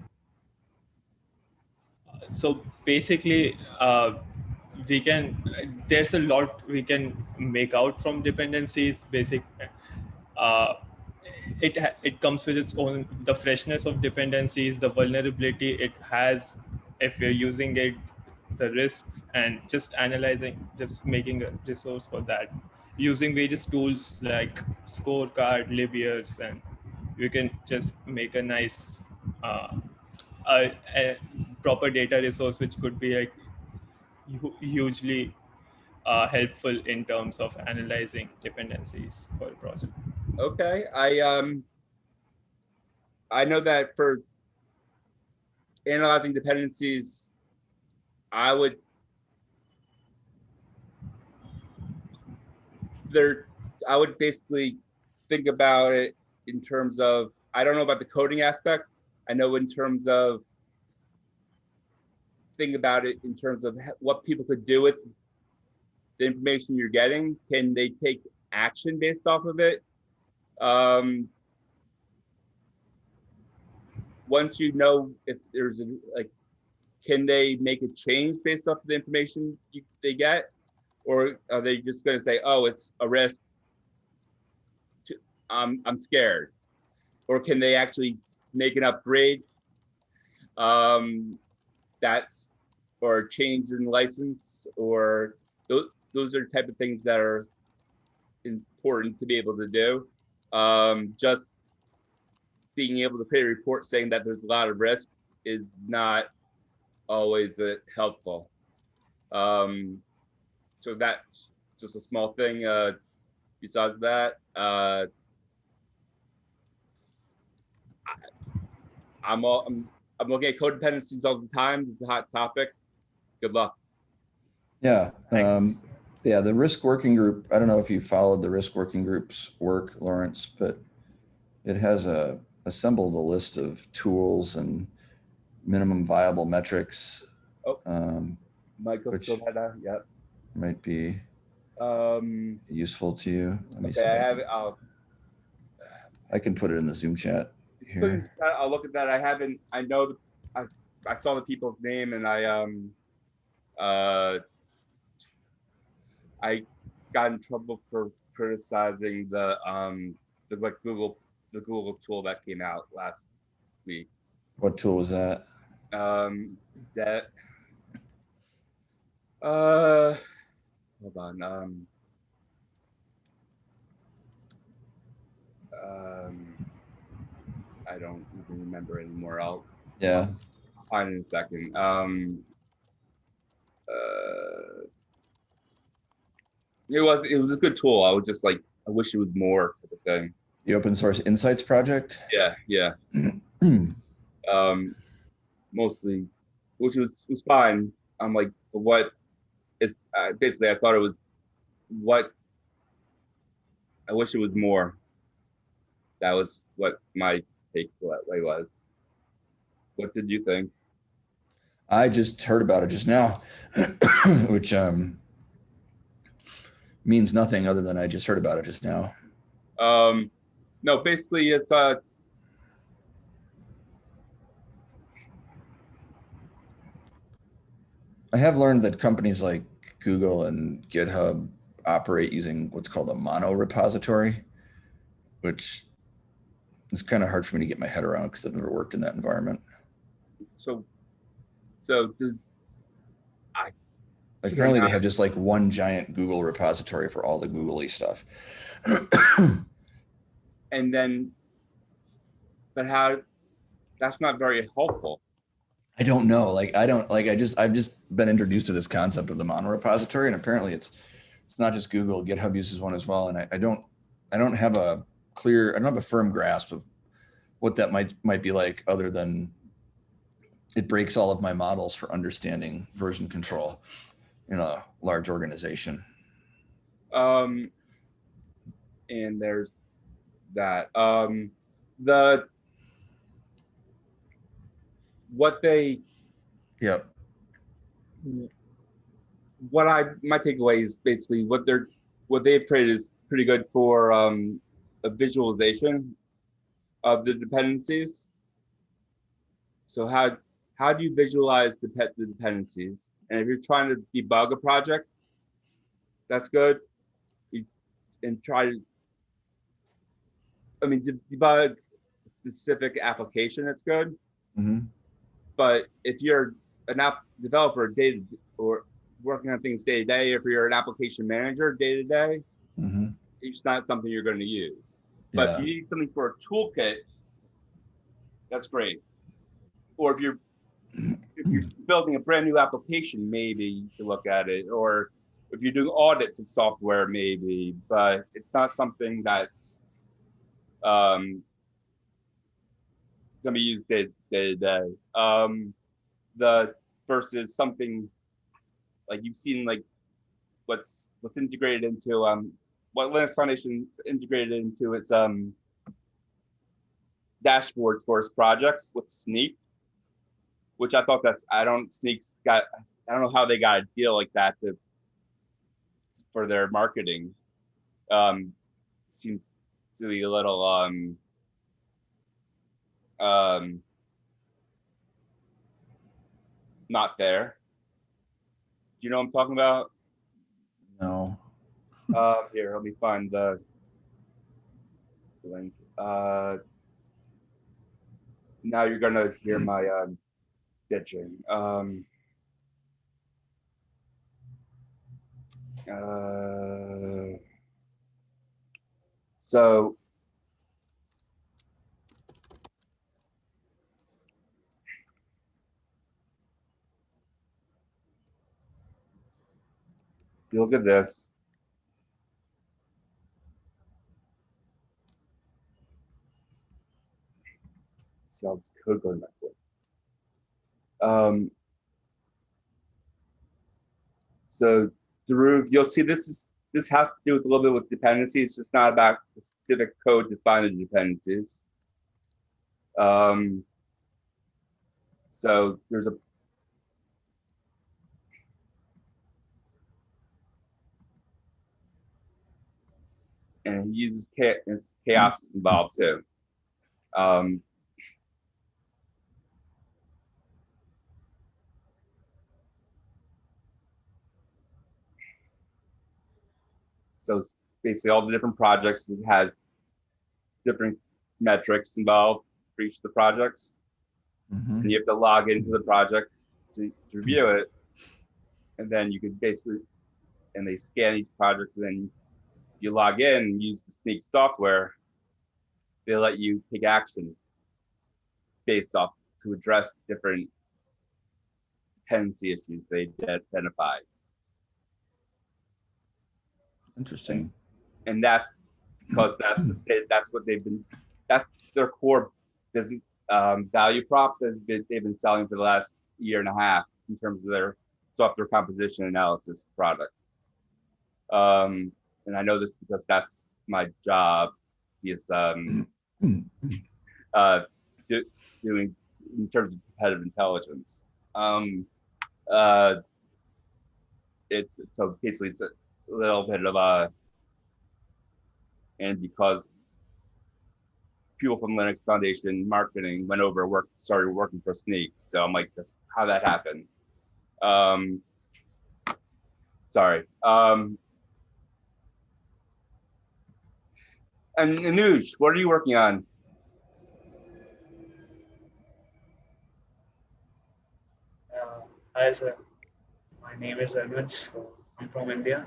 D: so basically uh, we can there's a lot we can make out from dependencies basic uh, it it comes with its own the freshness of dependencies the vulnerability it has if you're using it the risks and just analyzing just making a resource for that using various tools like scorecard libyears and you can just make a nice uh, a, a proper data resource which could be like hugely uh, helpful in terms of analyzing dependencies for a project.
E: Okay, I um I know that for analyzing dependencies, I would there I would basically think about it in terms of I don't know about the coding aspect. I know in terms of think about it in terms of what people could do with the information you're getting. Can they take action based off of it? Um, once you know if there's a like, can they make a change based off of the information you, they get, or are they just going to say, "Oh, it's a risk"? To, um, I'm scared, or can they actually make an upgrade? Um, that's or change in license, or those those are type of things that are important to be able to do um, just being able to create a report saying that there's a lot of risk is not always uh, helpful. Um, so that's just a small thing. Uh, besides that, uh, I, I'm all I'm, I'm looking at codependencies all the time. It's a hot topic. Good luck.
A: Yeah.
D: Thanks.
A: Um, yeah, the risk working group, I don't know if you followed the risk working group's work, Lawrence, but it has a assembled a list of tools and minimum viable metrics.
E: Oh.
A: Um,
E: Michael Scovetta, Yep.
A: might be
E: Um,
A: useful to you. Let me see.
E: I have it. I'll
A: I can put it in the Zoom chat here.
E: I'll look at that. I haven't, I know, the I, I saw the people's name and I, um, uh, I got in trouble for criticizing the, um, the like Google, the Google tool that came out last week.
A: What tool was that?
E: Um, that, uh, hold on, um, um, I don't even remember anymore. I'll
A: Yeah.
E: find in a second. Um, uh, it was it was a good tool. I would just like I wish it was more of a thing.
A: The open source insights project.
E: Yeah, yeah. [clears throat] Um, mostly, which was was fine. I'm like, what? It's uh, basically I thought it was what. I wish it was more. That was what my takeaway was. What did you think?
A: I just heard about it just now, [coughs] which um, means nothing other than I just heard about it just now.
E: Um, no, basically it's uh
A: I have learned that companies like Google and GitHub operate using what's called a mono repository, which is kind of hard for me to get my head around because I've never worked in that environment.
E: so so does
A: Like apparently they have just like one giant Google repository for all the googly stuff. [coughs]
E: and then but how, that's not very helpful.
A: I don't know. Like, I don't like, I just, I've just been introduced to this concept of the monorepository and apparently it's, it's not just Google, GitHub uses one as well. And I, I don't, I don't have a clear, I don't have a firm grasp of what that might, might be like other than it breaks all of my models for understanding version control in a large organization.
E: Um, and there's that. Um, the what they
A: Yep.
E: what I my takeaway is basically what they're what they've created is pretty good for um, a visualization of the dependencies. So how how do you visualize the pet the dependencies? And if you're trying to debug a project, that's good. You, and try to I mean de- debug a specific application, that's good.
A: hmm
E: But if you're an app developer day or working on things day to day, if you're an application manager day to day,
A: hmm
E: it's not something you're going to use. But
A: Yeah.
E: if you need something for a toolkit, that's great. Or if you're if you're building a brand new application, maybe you can look at it. Or if you're doing audits of software, maybe. But it's not something that's um, going to be used day, day to day. Um, the versus something like you've seen like what's what's integrated into um what Linux Foundation's integrated into its um dashboards for its projects with Snyk, which I thought that's I don't Snyk's got I don't know how they got a deal like that to for their marketing. Um seems to be a little um um not there. Do you know what I'm talking about?
A: No.
E: Uh, here, let me find the link. Uh, now you're gonna hear my um, bitching. Um, uh, so you look at this. see how this code going back quick. Um, so Dhruv, you'll see this is this has to do with a little bit with dependencies. It's just not about the specific code to find the dependencies. Um, so there's a and he uses cha- it's CHAOSS involved too. Um, So it's basically all the different projects it has different metrics involved for each of the projects.
A: hmm
E: And you have to log into the project to, to review it. And then you could basically, and they scan each project, and then you log in and use the Snyk software. They let you take action based off to address different dependency issues they identified.
A: Interesting.
E: and that's because that's the state that's what they've been that's their core business um, value prop that they've, been selling for the last year and a half in terms of their software composition analysis product um, and i know this because that's my job is um, [clears throat] uh, do, doing in terms of competitive intelligence um, uh, it's so basically it's a little bit of a and because people from Linux Foundation marketing went over work started working for Snyk. So I'm like, that's how that happened. Um, sorry. Um, and Anuj, what are you working on?
C: Uh, Hi, sir. My name is Anuj. I'm from India.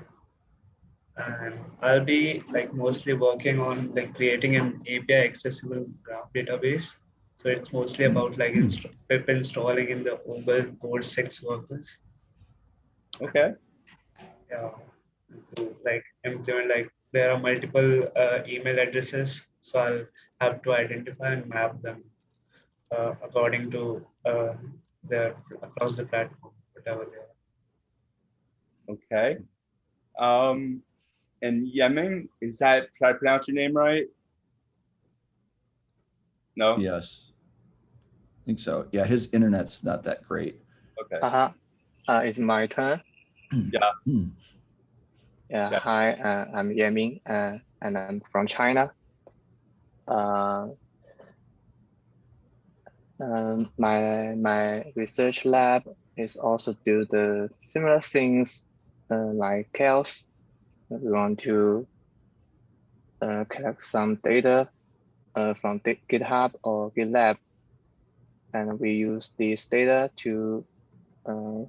C: And I'll be like mostly working on like creating an API accessible graph database So it's mostly about like inst- pip installing in the Google Code 6 workers.
E: Okay.
C: Yeah. To like implement like there are multiple uh, email addresses, so I'll have to identify and map them uh, according to uh, their across the platform, whatever they are.
E: Okay. Um, and Yemen, is that, did I pronounce your name right? No?
A: Yes. I think so. Yeah, his internet's not that great.
E: Okay.
B: Uh-huh. Uh, it's my turn. [clears throat]
A: Hmm.
B: Yeah,
E: Yeah.
B: hi, uh, I'm Yiming, uh, and I'm from China. Uh, um, my my research lab is also do the similar things uh, like CHAOSS. We want to uh, collect some data uh, from GitHub or GitLab, and we use this data to uh,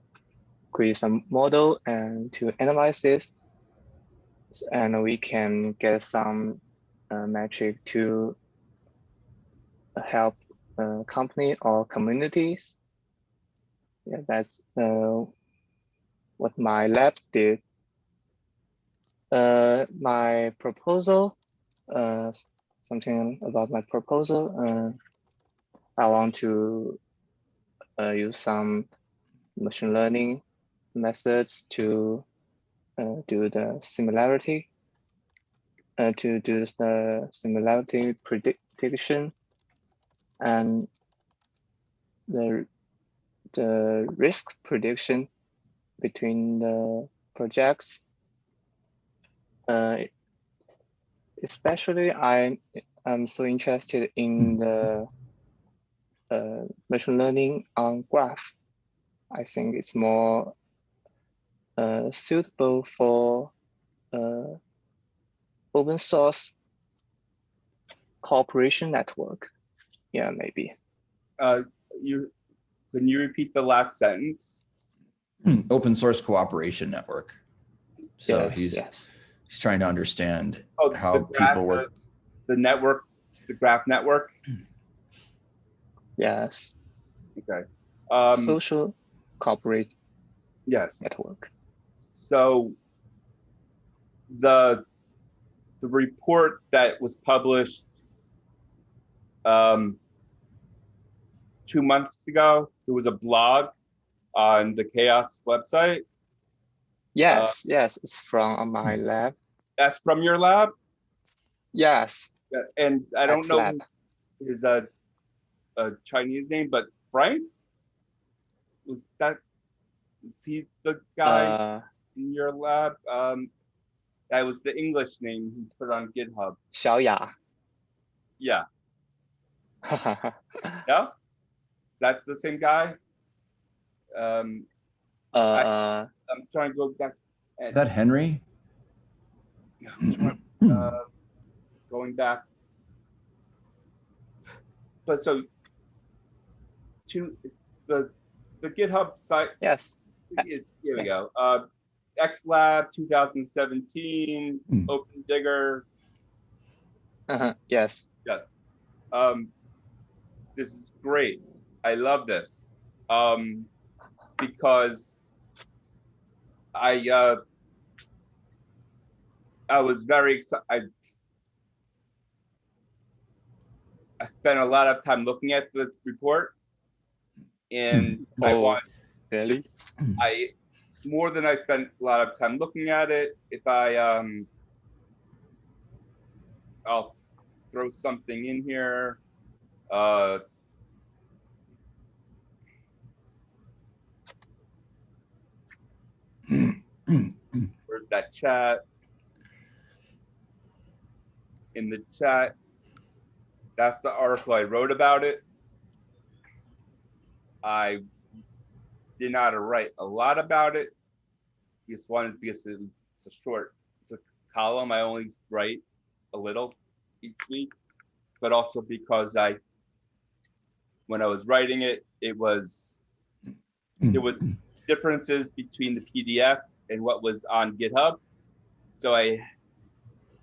B: create some model and to analyze it. S- And we can get some uh, metric to help uh, company or communities. Yeah, that's uh, what my lab did. Uh, my proposal, uh, something about my proposal. Uh, I want to uh, use some machine learning methods to uh, do the similarity, to do the similarity prediction, and the the risk prediction between the projects. Uh, especially, I am so interested in the uh, machine learning on graph. I think it's more uh, suitable for uh, open source cooperation network. Yeah, maybe.
E: Uh, you, can you repeat the last sentence?
A: Open source cooperation network. So
B: yes,
A: he's,
B: yes.
A: He's trying to understand
E: Oh,
A: how
E: graph-
A: people work.
E: The network, the graph network?
B: Yes.
E: Okay. Um,
B: Social corporate.
E: yes.
B: network.
E: So the the report that was published um, two months ago, there was a blog on the CHAOSS website.
B: Yes, yes, it's from my lab.
E: That's from your lab,
B: Yes,
E: Uh, and I don't
B: X
E: know
B: lab.
E: his uh, a Chinese name, but Frank was that? Is he the guy
B: uh,
E: in your lab? Um, that was the English name he put on GitHub.
B: 小雅.
E: Yeah, [laughs] yeah. That's the same guy. Um,
B: uh,
E: I'm trying to go back.
A: Is that Henry? [clears throat]
E: uh, going back. But so, to the the GitHub site.
B: yes,
E: Here here we
B: yes.
E: go. Uh, XLab 2017,
A: Hmm.
E: OpenDigger.
B: uh-huh, yes.
E: Yes. Um, this is great. I love this. Um, because I, uh, I was very excited. I, I spent a lot of time looking at the report and I
B: Oh.
E: want,
B: Really?
E: I, more than I spent a lot of time looking at it, if I, um, I'll throw something in here. Uh, where's that chat? In the chat, that's the article I wrote about it. I did not write a lot about it. Just wanted because it was it's a short, it's a column. I only write a little each week, but also because I, when I was writing it, it was there was differences between the PDF and what was on GitHub. So I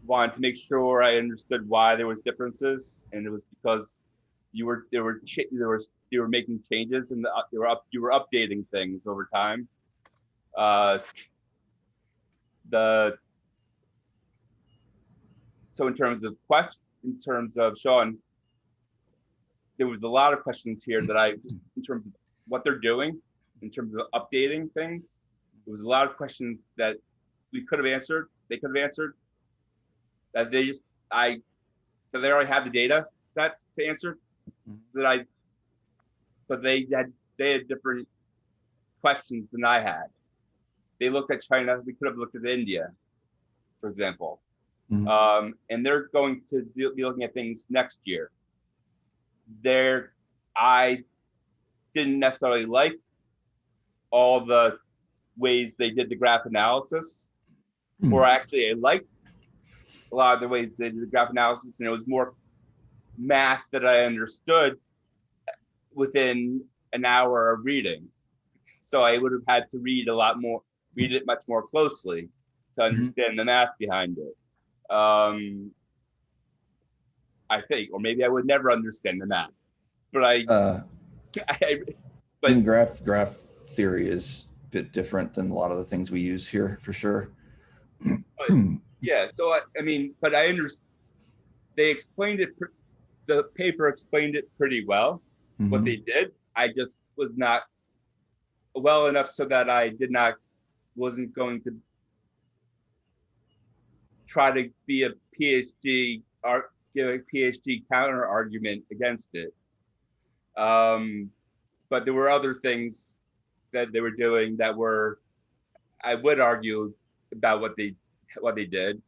E: wanted to make sure I understood why there was differences, and it was because you were, there were, there was, you were making changes and the, you were up, you were updating things over time. Uh, the, so in terms of question, in terms of Sean, there was a lot of questions here that I, in terms of what they're doing, in terms of updating things, there was a lot of questions that we could have answered, they could have answered. That they just, I, so they already have the data sets to answer
A: Mhm.
E: that I, but they had, they had different questions than I had. They looked at China, we could have looked at India, for example.
A: Mhm.
E: Um, and they're going to do- be looking at things next year. There, I didn't necessarily like all the ways they did the graph analysis, or actually I liked a lot of the ways they did the graph analysis, and it was more math that I understood within an hour of reading. So I would have had to read a lot more, read it much more closely to understand the math behind it. Um, I think, or maybe I would never understand the math, but I,
A: Uh,
E: I [laughs]
A: I
E: But-
A: graph, graph theory is bit different than a lot of the things we use here, for sure.
E: Yeah, so I, I mean, but I understand, they explained it, the paper explained it pretty well, what
A: Mhm.
E: they did. I just was not well enough so that I did not, wasn't going to try to be a PhD, or give a PhD counter argument against it. Um, but there were other things that they were doing that were, I would argue about what they what they did.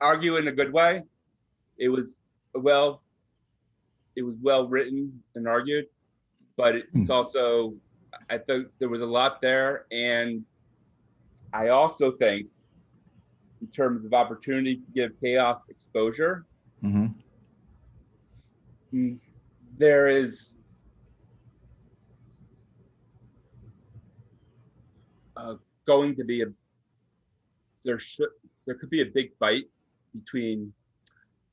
E: Argue in a good way. It was well, it was well written and argued, but it's also, I think there was a lot there. And I also think in terms of opportunity to give CHAOSS exposure, mm, there is uh, going to be a there should there could be a big fight between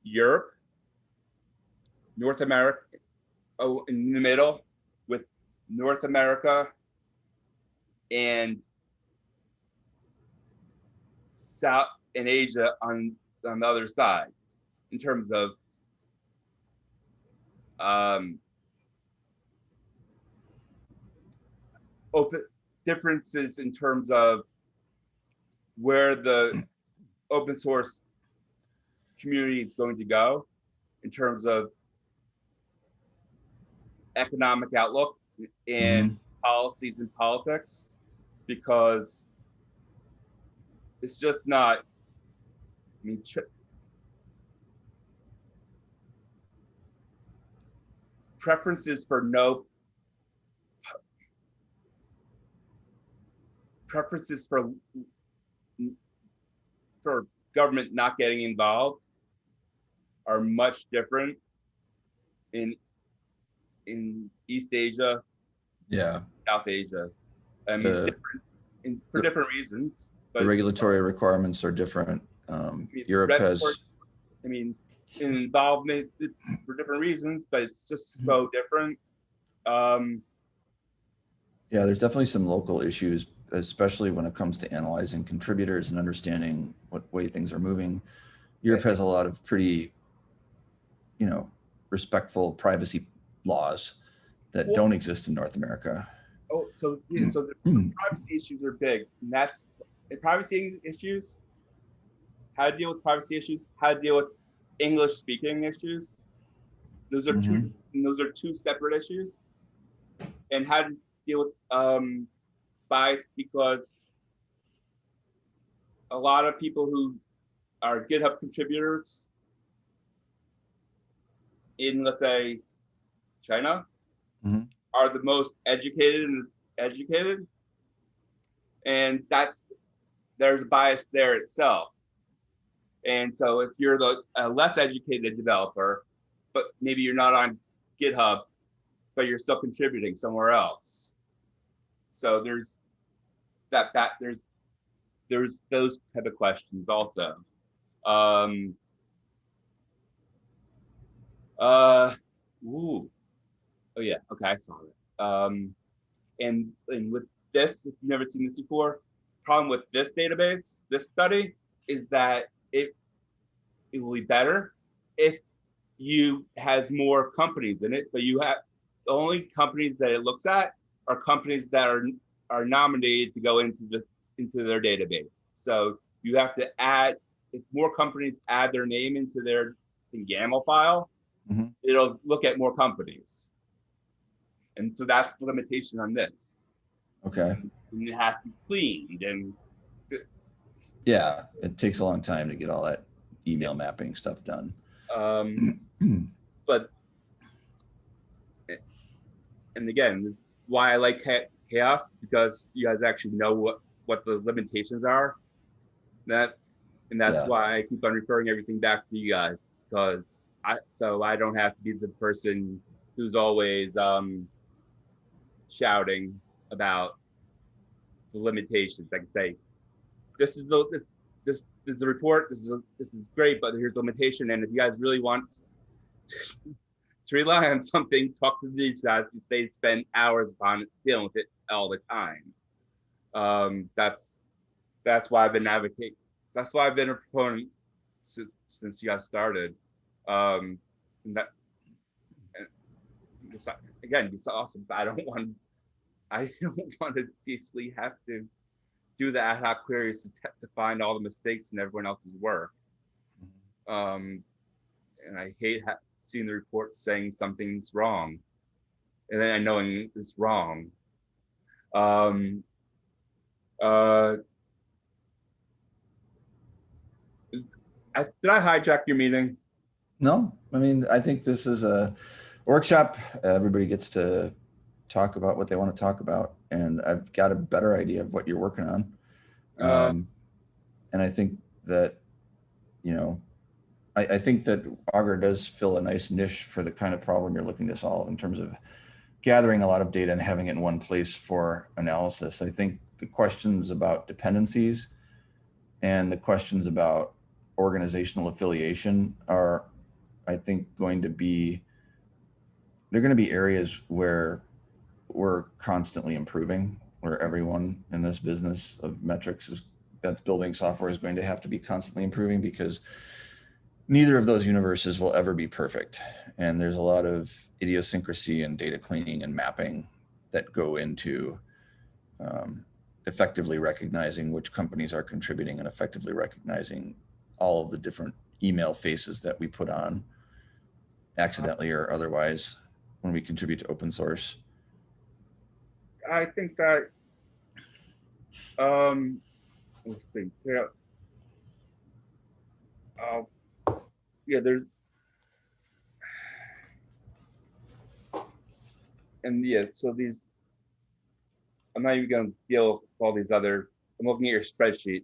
E: Europe, North America, oh, in the middle, with North America and South and Asia on on the other side, in terms of um, open differences in terms of where the [clears throat] open source community is going to go in terms of economic outlook and mm-hmm. policies and politics because it's just not i mean preferences for no preferences for for government not getting involved are much different in in East Asia,
A: Yeah,
E: South Asia. I mean,
A: The-
E: different, in, for
A: the-
E: different reasons. But
A: the regulatory requirements are different. Um,
E: I mean,
A: Europe has,
E: I mean, involvement for different reasons, but it's just so different. Um,
A: yeah, there's definitely some local issues, especially when it comes to analyzing contributors and understanding what way things are moving. Europe has a lot of pretty, you know, respectful privacy laws that
E: Well-
A: don't exist in North America.
E: oh, so yeah, so the
A: Mm. [clears throat]
E: privacy issues are big, and that's and privacy issues. How to deal with privacy issues? How to deal with English speaking issues? Those are two. Those are two separate issues. And how to deal with um, bias because a lot of people who are GitHub contributors in, let's say, China,
A: Mhm.
E: are the most educated and educated, and that's there's bias there itself. And so if you're the a less educated developer, but maybe you're not on GitHub, but you're still contributing somewhere else. So there's that that there's there's those type of questions also. Um, uh, Ooh. Oh yeah. Okay, I saw it. Um, and and with this, if you've never seen this before, problem with this database, this study, is that it it will be better if you has more companies in it, but you have the only companies that it looks at are companies that are are nominated to go into the into their database. So you have to add if more companies add their name into their YAML file,
A: Mhm.
E: it'll look at more companies. And so that's the limitation on this.
A: Okay.
E: And it has to be cleaned and
A: Yeah, it takes a long time to get all that email mapping stuff done.
E: um [clears throat] but and again, this is why I like CHAOSS because you guys actually know what what the limitations are. That and that's
A: Yeah.
E: why I keep on referring everything back to you guys because I so I don't have to be the person who's always um shouting about the limitations. I can say, this is the this this, this is a report. This is a, this is great, but here's the limitation. And if you guys really want to rely on something, talk to these guys because they spend hours upon it, dealing with it all the time. Um, that's that's why I've been advocating. That's why I've been a proponent since, since you guys started. Um, and that and again, it's awesome. I don't want I [laughs] don't want to basically have to do the ad hoc queries to, to find all the mistakes in everyone else's work. Um, and I hate ha- seeing the report saying something's wrong, and then I knowing it's wrong. Um, uh, did I hijack your meeting?
A: No, I mean, I think this is a workshop. Everybody gets to talk about what they want to talk about. And I've got a better idea of what you're working on.
E: Uh,
A: Um, and I think that, you know, I, I think that Augur does fill a nice niche for the kind of problem you're looking to solve in terms of gathering a lot of data and having it in one place for analysis. I think the questions about dependencies and the questions about organizational affiliation are, I think, going to be, they're going to be areas where we're constantly improving, where everyone in this business of metrics is, that's building software is going to have to be constantly improving because neither of those universes will ever be perfect. And there's a lot of idiosyncrasy and data cleaning and mapping that go into um, effectively recognizing which companies are contributing and effectively recognizing all of the different email faces that we put on accidentally or otherwise when we contribute to open source.
E: I think that um let's see. Yeah. Uh, yeah, there's and yeah, so these I'm not even gonna deal with all these other I'm looking at your spreadsheet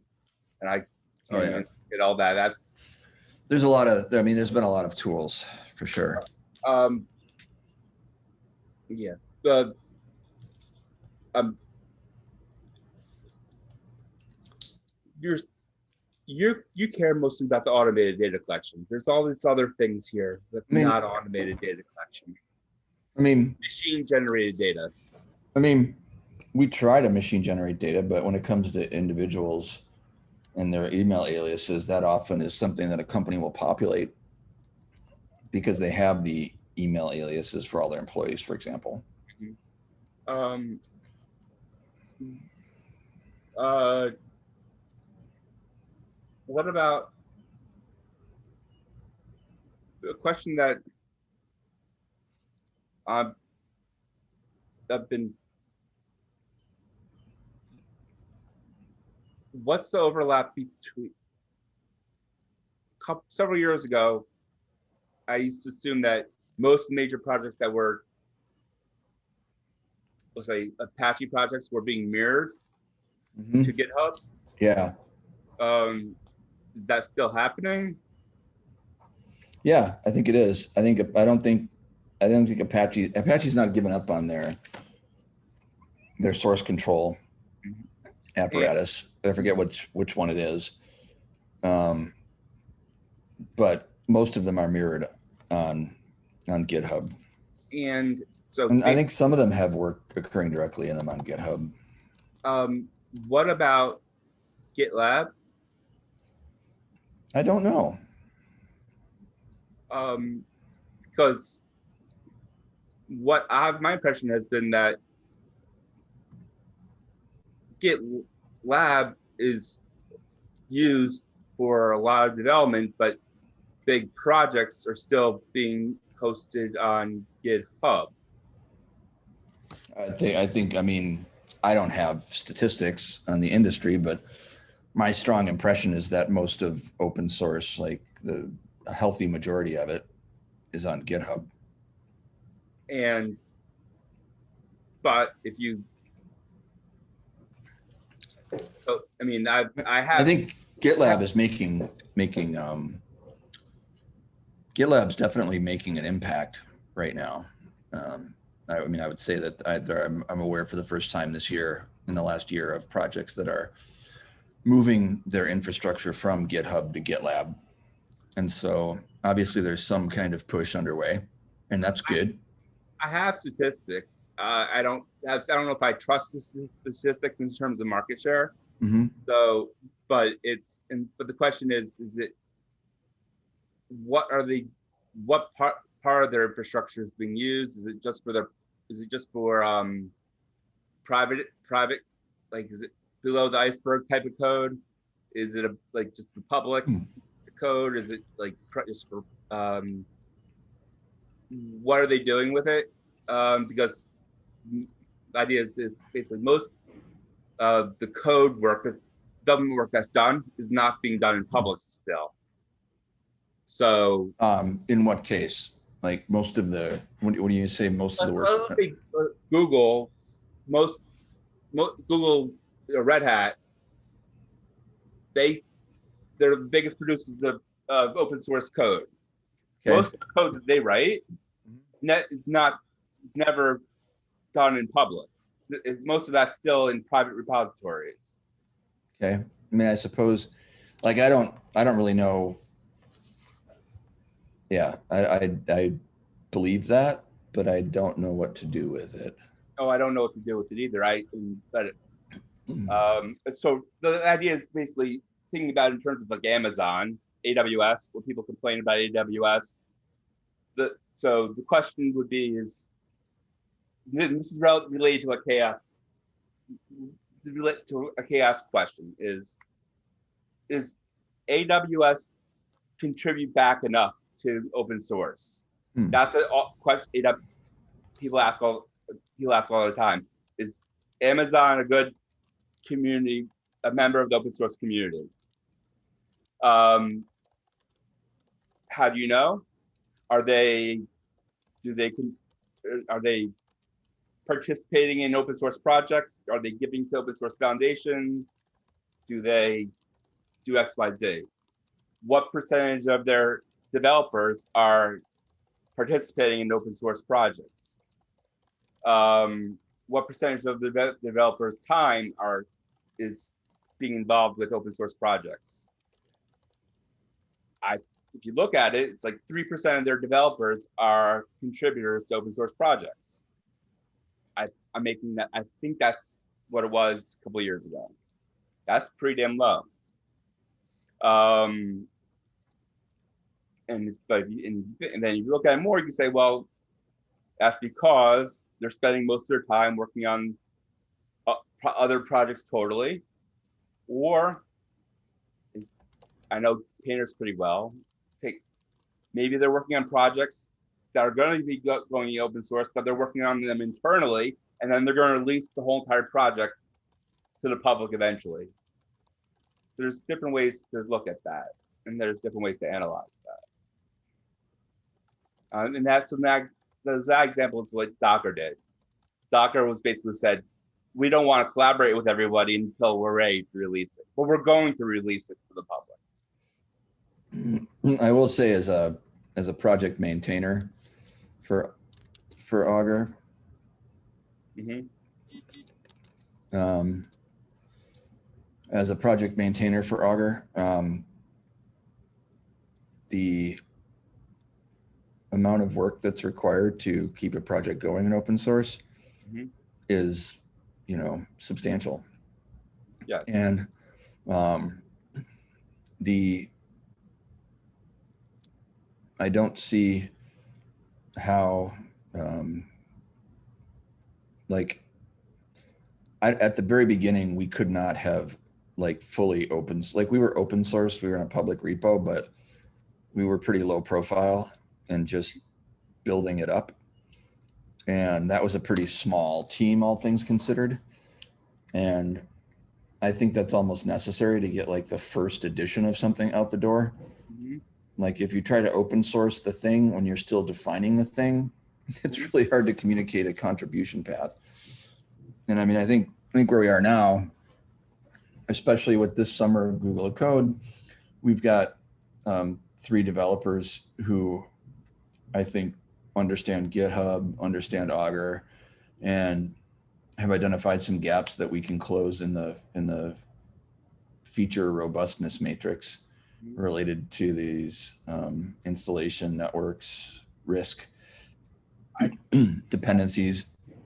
E: and I
A: Oh, yeah.
E: get all that. That's
A: There's a lot of, I mean, there's been a lot of tools for sure.
E: um yeah, the um you're you're you care mostly about the automated data collection. There's all these other things here that's
A: I mean-
E: not automated data collection.
A: I mean,
E: Machine generated data.
A: I mean, we try to machine generate data, but when it comes to individuals and their email aliases, that often is something that a company will populate because they have the email aliases for all their employees, for example.
E: Um uh what about a question that I've I've been what's the overlap between coup several years ago I used to assume that most major projects that were let's say Apache projects were being mirrored
A: Mhm.
E: to GitHub.
A: Yeah.
E: Um, is that still happening?
A: Yeah, I think it is. I think, I don't think, I don't think Apache, Apache's not giving up on their, their source control apparatus. I forget which, which one it is. Um, but most of them are mirrored on, on GitHub.
E: And so.
A: And I think some of them have work occurring directly in them on GitHub.
E: Um, what about GitLab?
A: I don't know.
E: Um, because what I have, my impression has been that GitLab is used for a lot of development, but big projects are still being hosted on GitHub.
A: I think, I think, I mean, I don't have statistics on the industry, but my strong impression is that most of open source, like the a healthy majority of it is on GitHub.
E: And, but if you, so, I mean, I, I have.
A: I think GitLab is making, making, um, GitLab's definitely making an impact right now. Um, I, I mean, I would say that I, I'm, I'm aware for the first time this year, in the last year of projects that are moving their infrastructure from GitHub to GitLab. And so obviously there's some kind of push underway and that's good.
E: I have statistics. Uh, I don't have, I don't know if I trust the statistics in terms of market share.
A: Mhm.
E: So, but it's, and, but the question is, is it, what are the, what part, part of their infrastructure is being used? Is it just for their, is it just for, um, private, private, like, is it below the iceberg type of code? Is it a, like, just the public
A: Hmm.
E: code? Is it like, just for, um, what are they doing with it? Um, because the idea is, is basically most of the code work, the government work that's done is not being done in public still. So.
A: Um, in what case? Like most of the, what do what do you say, most of the work?
E: Well, let's say, uh, Google, most, mo Google, Red Hat, they, they're the biggest producers of, of open source code.
A: Okay.
E: Most of the code that they write, mm-hmm. net, it's not, it's never done in public. It's- it- most of that's still in private repositories.
A: Okay, I mean, I suppose, like, I don't, I don't really know. Yeah, I, I, I believe that, but I don't know what to do with it.
E: Oh, I don't know what to do with it either. I, but Um, so the idea is basically thinking about in terms of like Amazon, AWS, where people complain about AWS. The, so the question would be is, this is related to a CHAOSS, related to a CHAOSS question is, is AWS contribute back enough to open source?
A: Hmm.
E: That's a question AW, people ask all, people ask all the time. Is Amazon a good community, a member of the open source community. Um, how do you know? Are they, do they, are they participating in open source projects? Are they giving to open source foundations? Do they do X, Y, Z? What percentage of their developers are participating in open source projects? Um, what percentage of the developers' time are is being involved with open source projects. I, if you look at it, it's like three percent of their developers are contributors to open source projects. I, I'm making that. I think that's what it was a couple years ago. That's pretty damn low. Um, and but and, and then you look at it more, you say, well, that's because they're spending most of their time working on other projects totally, or I know painters pretty well. Take maybe they're working on projects that are going to be go- going in open source, but they're working on them internally, and then they're going to release the whole entire project to the public eventually. There's different ways to look at that, and there's different ways to analyze that. Um, and that's that. That example is what Docker did. Docker was basically said, we don't want to collaborate with everybody until we're ready to release it, but we're going to release it to the public. [clears throat]
A: I will say as a, as a project maintainer for, for Augur,
E: Mhm.
A: um, as a project maintainer for Augur, um, the amount of work that's required to keep a project going in open source
E: Mhm.
A: is, you know, substantial.
E: Yeah.
A: And um, the, I don't see how, um, like, I, at the very beginning, we could not have like fully open like we were open source, we were in a public repo, but we were pretty low profile and just building it up. And that was a pretty small team, all things considered. And I think that's almost necessary to get like the first edition of something out the door.
E: Mhm.
A: Like if you try to open source the thing when you're still defining the thing, [laughs] it's really hard to communicate a contribution path. And I mean, I think, I think where we are now, especially with this summer of Google Code, we've got um, three developers who I think understand GitHub, understand Augur, and have identified some gaps that we can close in the in the feature robustness matrix related to these um, installation networks risk [clears throat] dependencies. [clears throat]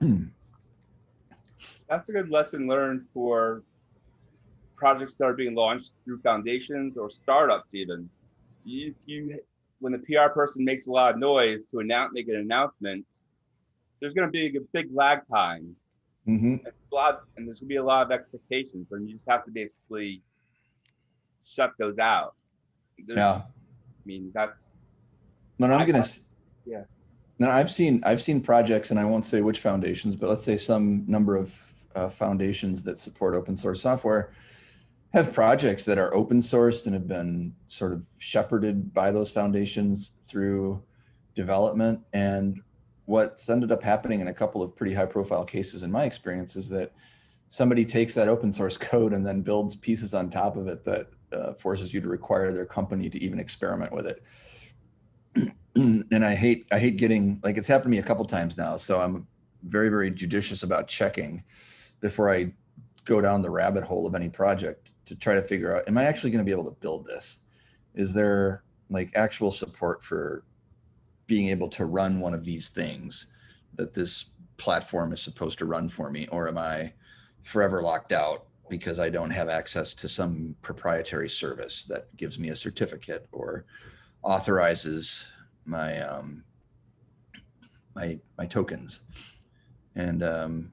E: That's a good lesson learned for projects that are being launched through foundations or startups even. You, you, when the PR person makes a lot of noise to announce, make an announcement, there's gonna be a big lag time.
A: Mhm.
E: and a lot, and there's gonna be a lot of expectations, and you just have to basically shut those out. There's-
A: Yeah.
E: I mean, that's,
A: No, no, I'm.
E: I-
A: s-
E: yeah.
A: No, I've seen I've seen projects, and I won't say which foundations, but let's say some number of uh, foundations that support open source software have projects that are open sourced and have been sort of shepherded by those foundations through development. And what's ended up happening in a couple of pretty high profile cases in my experience is that somebody takes that open source [laughs] code and then builds pieces on top of it that uh, forces you to require their company to even experiment with it. [clears throat] and I hate I hate getting like it's happened to me a couple times now. So I'm very very judicious about checking before I go down the rabbit hole of any project to try to figure out am I actually going to be able to build this? Is there like actual support for being able to run one of these things that this platform is supposed to run for me or am I forever locked out because I don't have access to some proprietary service that gives me a certificate or authorizes my um, my my tokens, and um,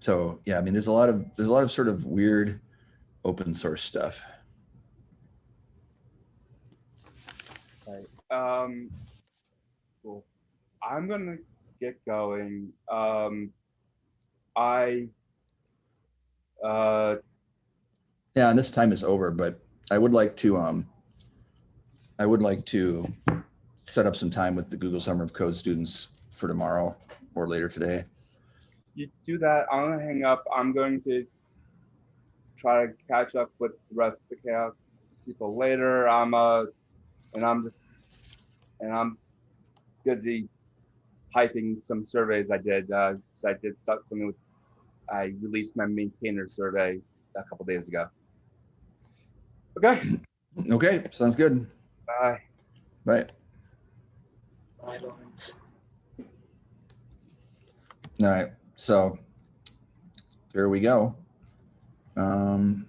A: so yeah, I mean, there's a lot of there's a lot of sort of weird open source stuff.
E: um, cool. I'm gonna get going. Um, I, uh,
A: Yeah, and this time is over, but I would like to um, I would like to set up some time with the Google Summer of Code students for tomorrow or later today.
E: you do that, I'm gonna hang up. I'm going to try to catch up with the rest of the CHAOSS people later. I'm uh, and I'm just, and I'm busy hyping some surveys I did. Uh, so I did stuff, something with, I released my maintainer survey a couple days ago. Okay,
A: Okay, sounds good.
E: bye.
A: Bye.
C: Bye, Lawrence.
A: All right, so there we go. Um,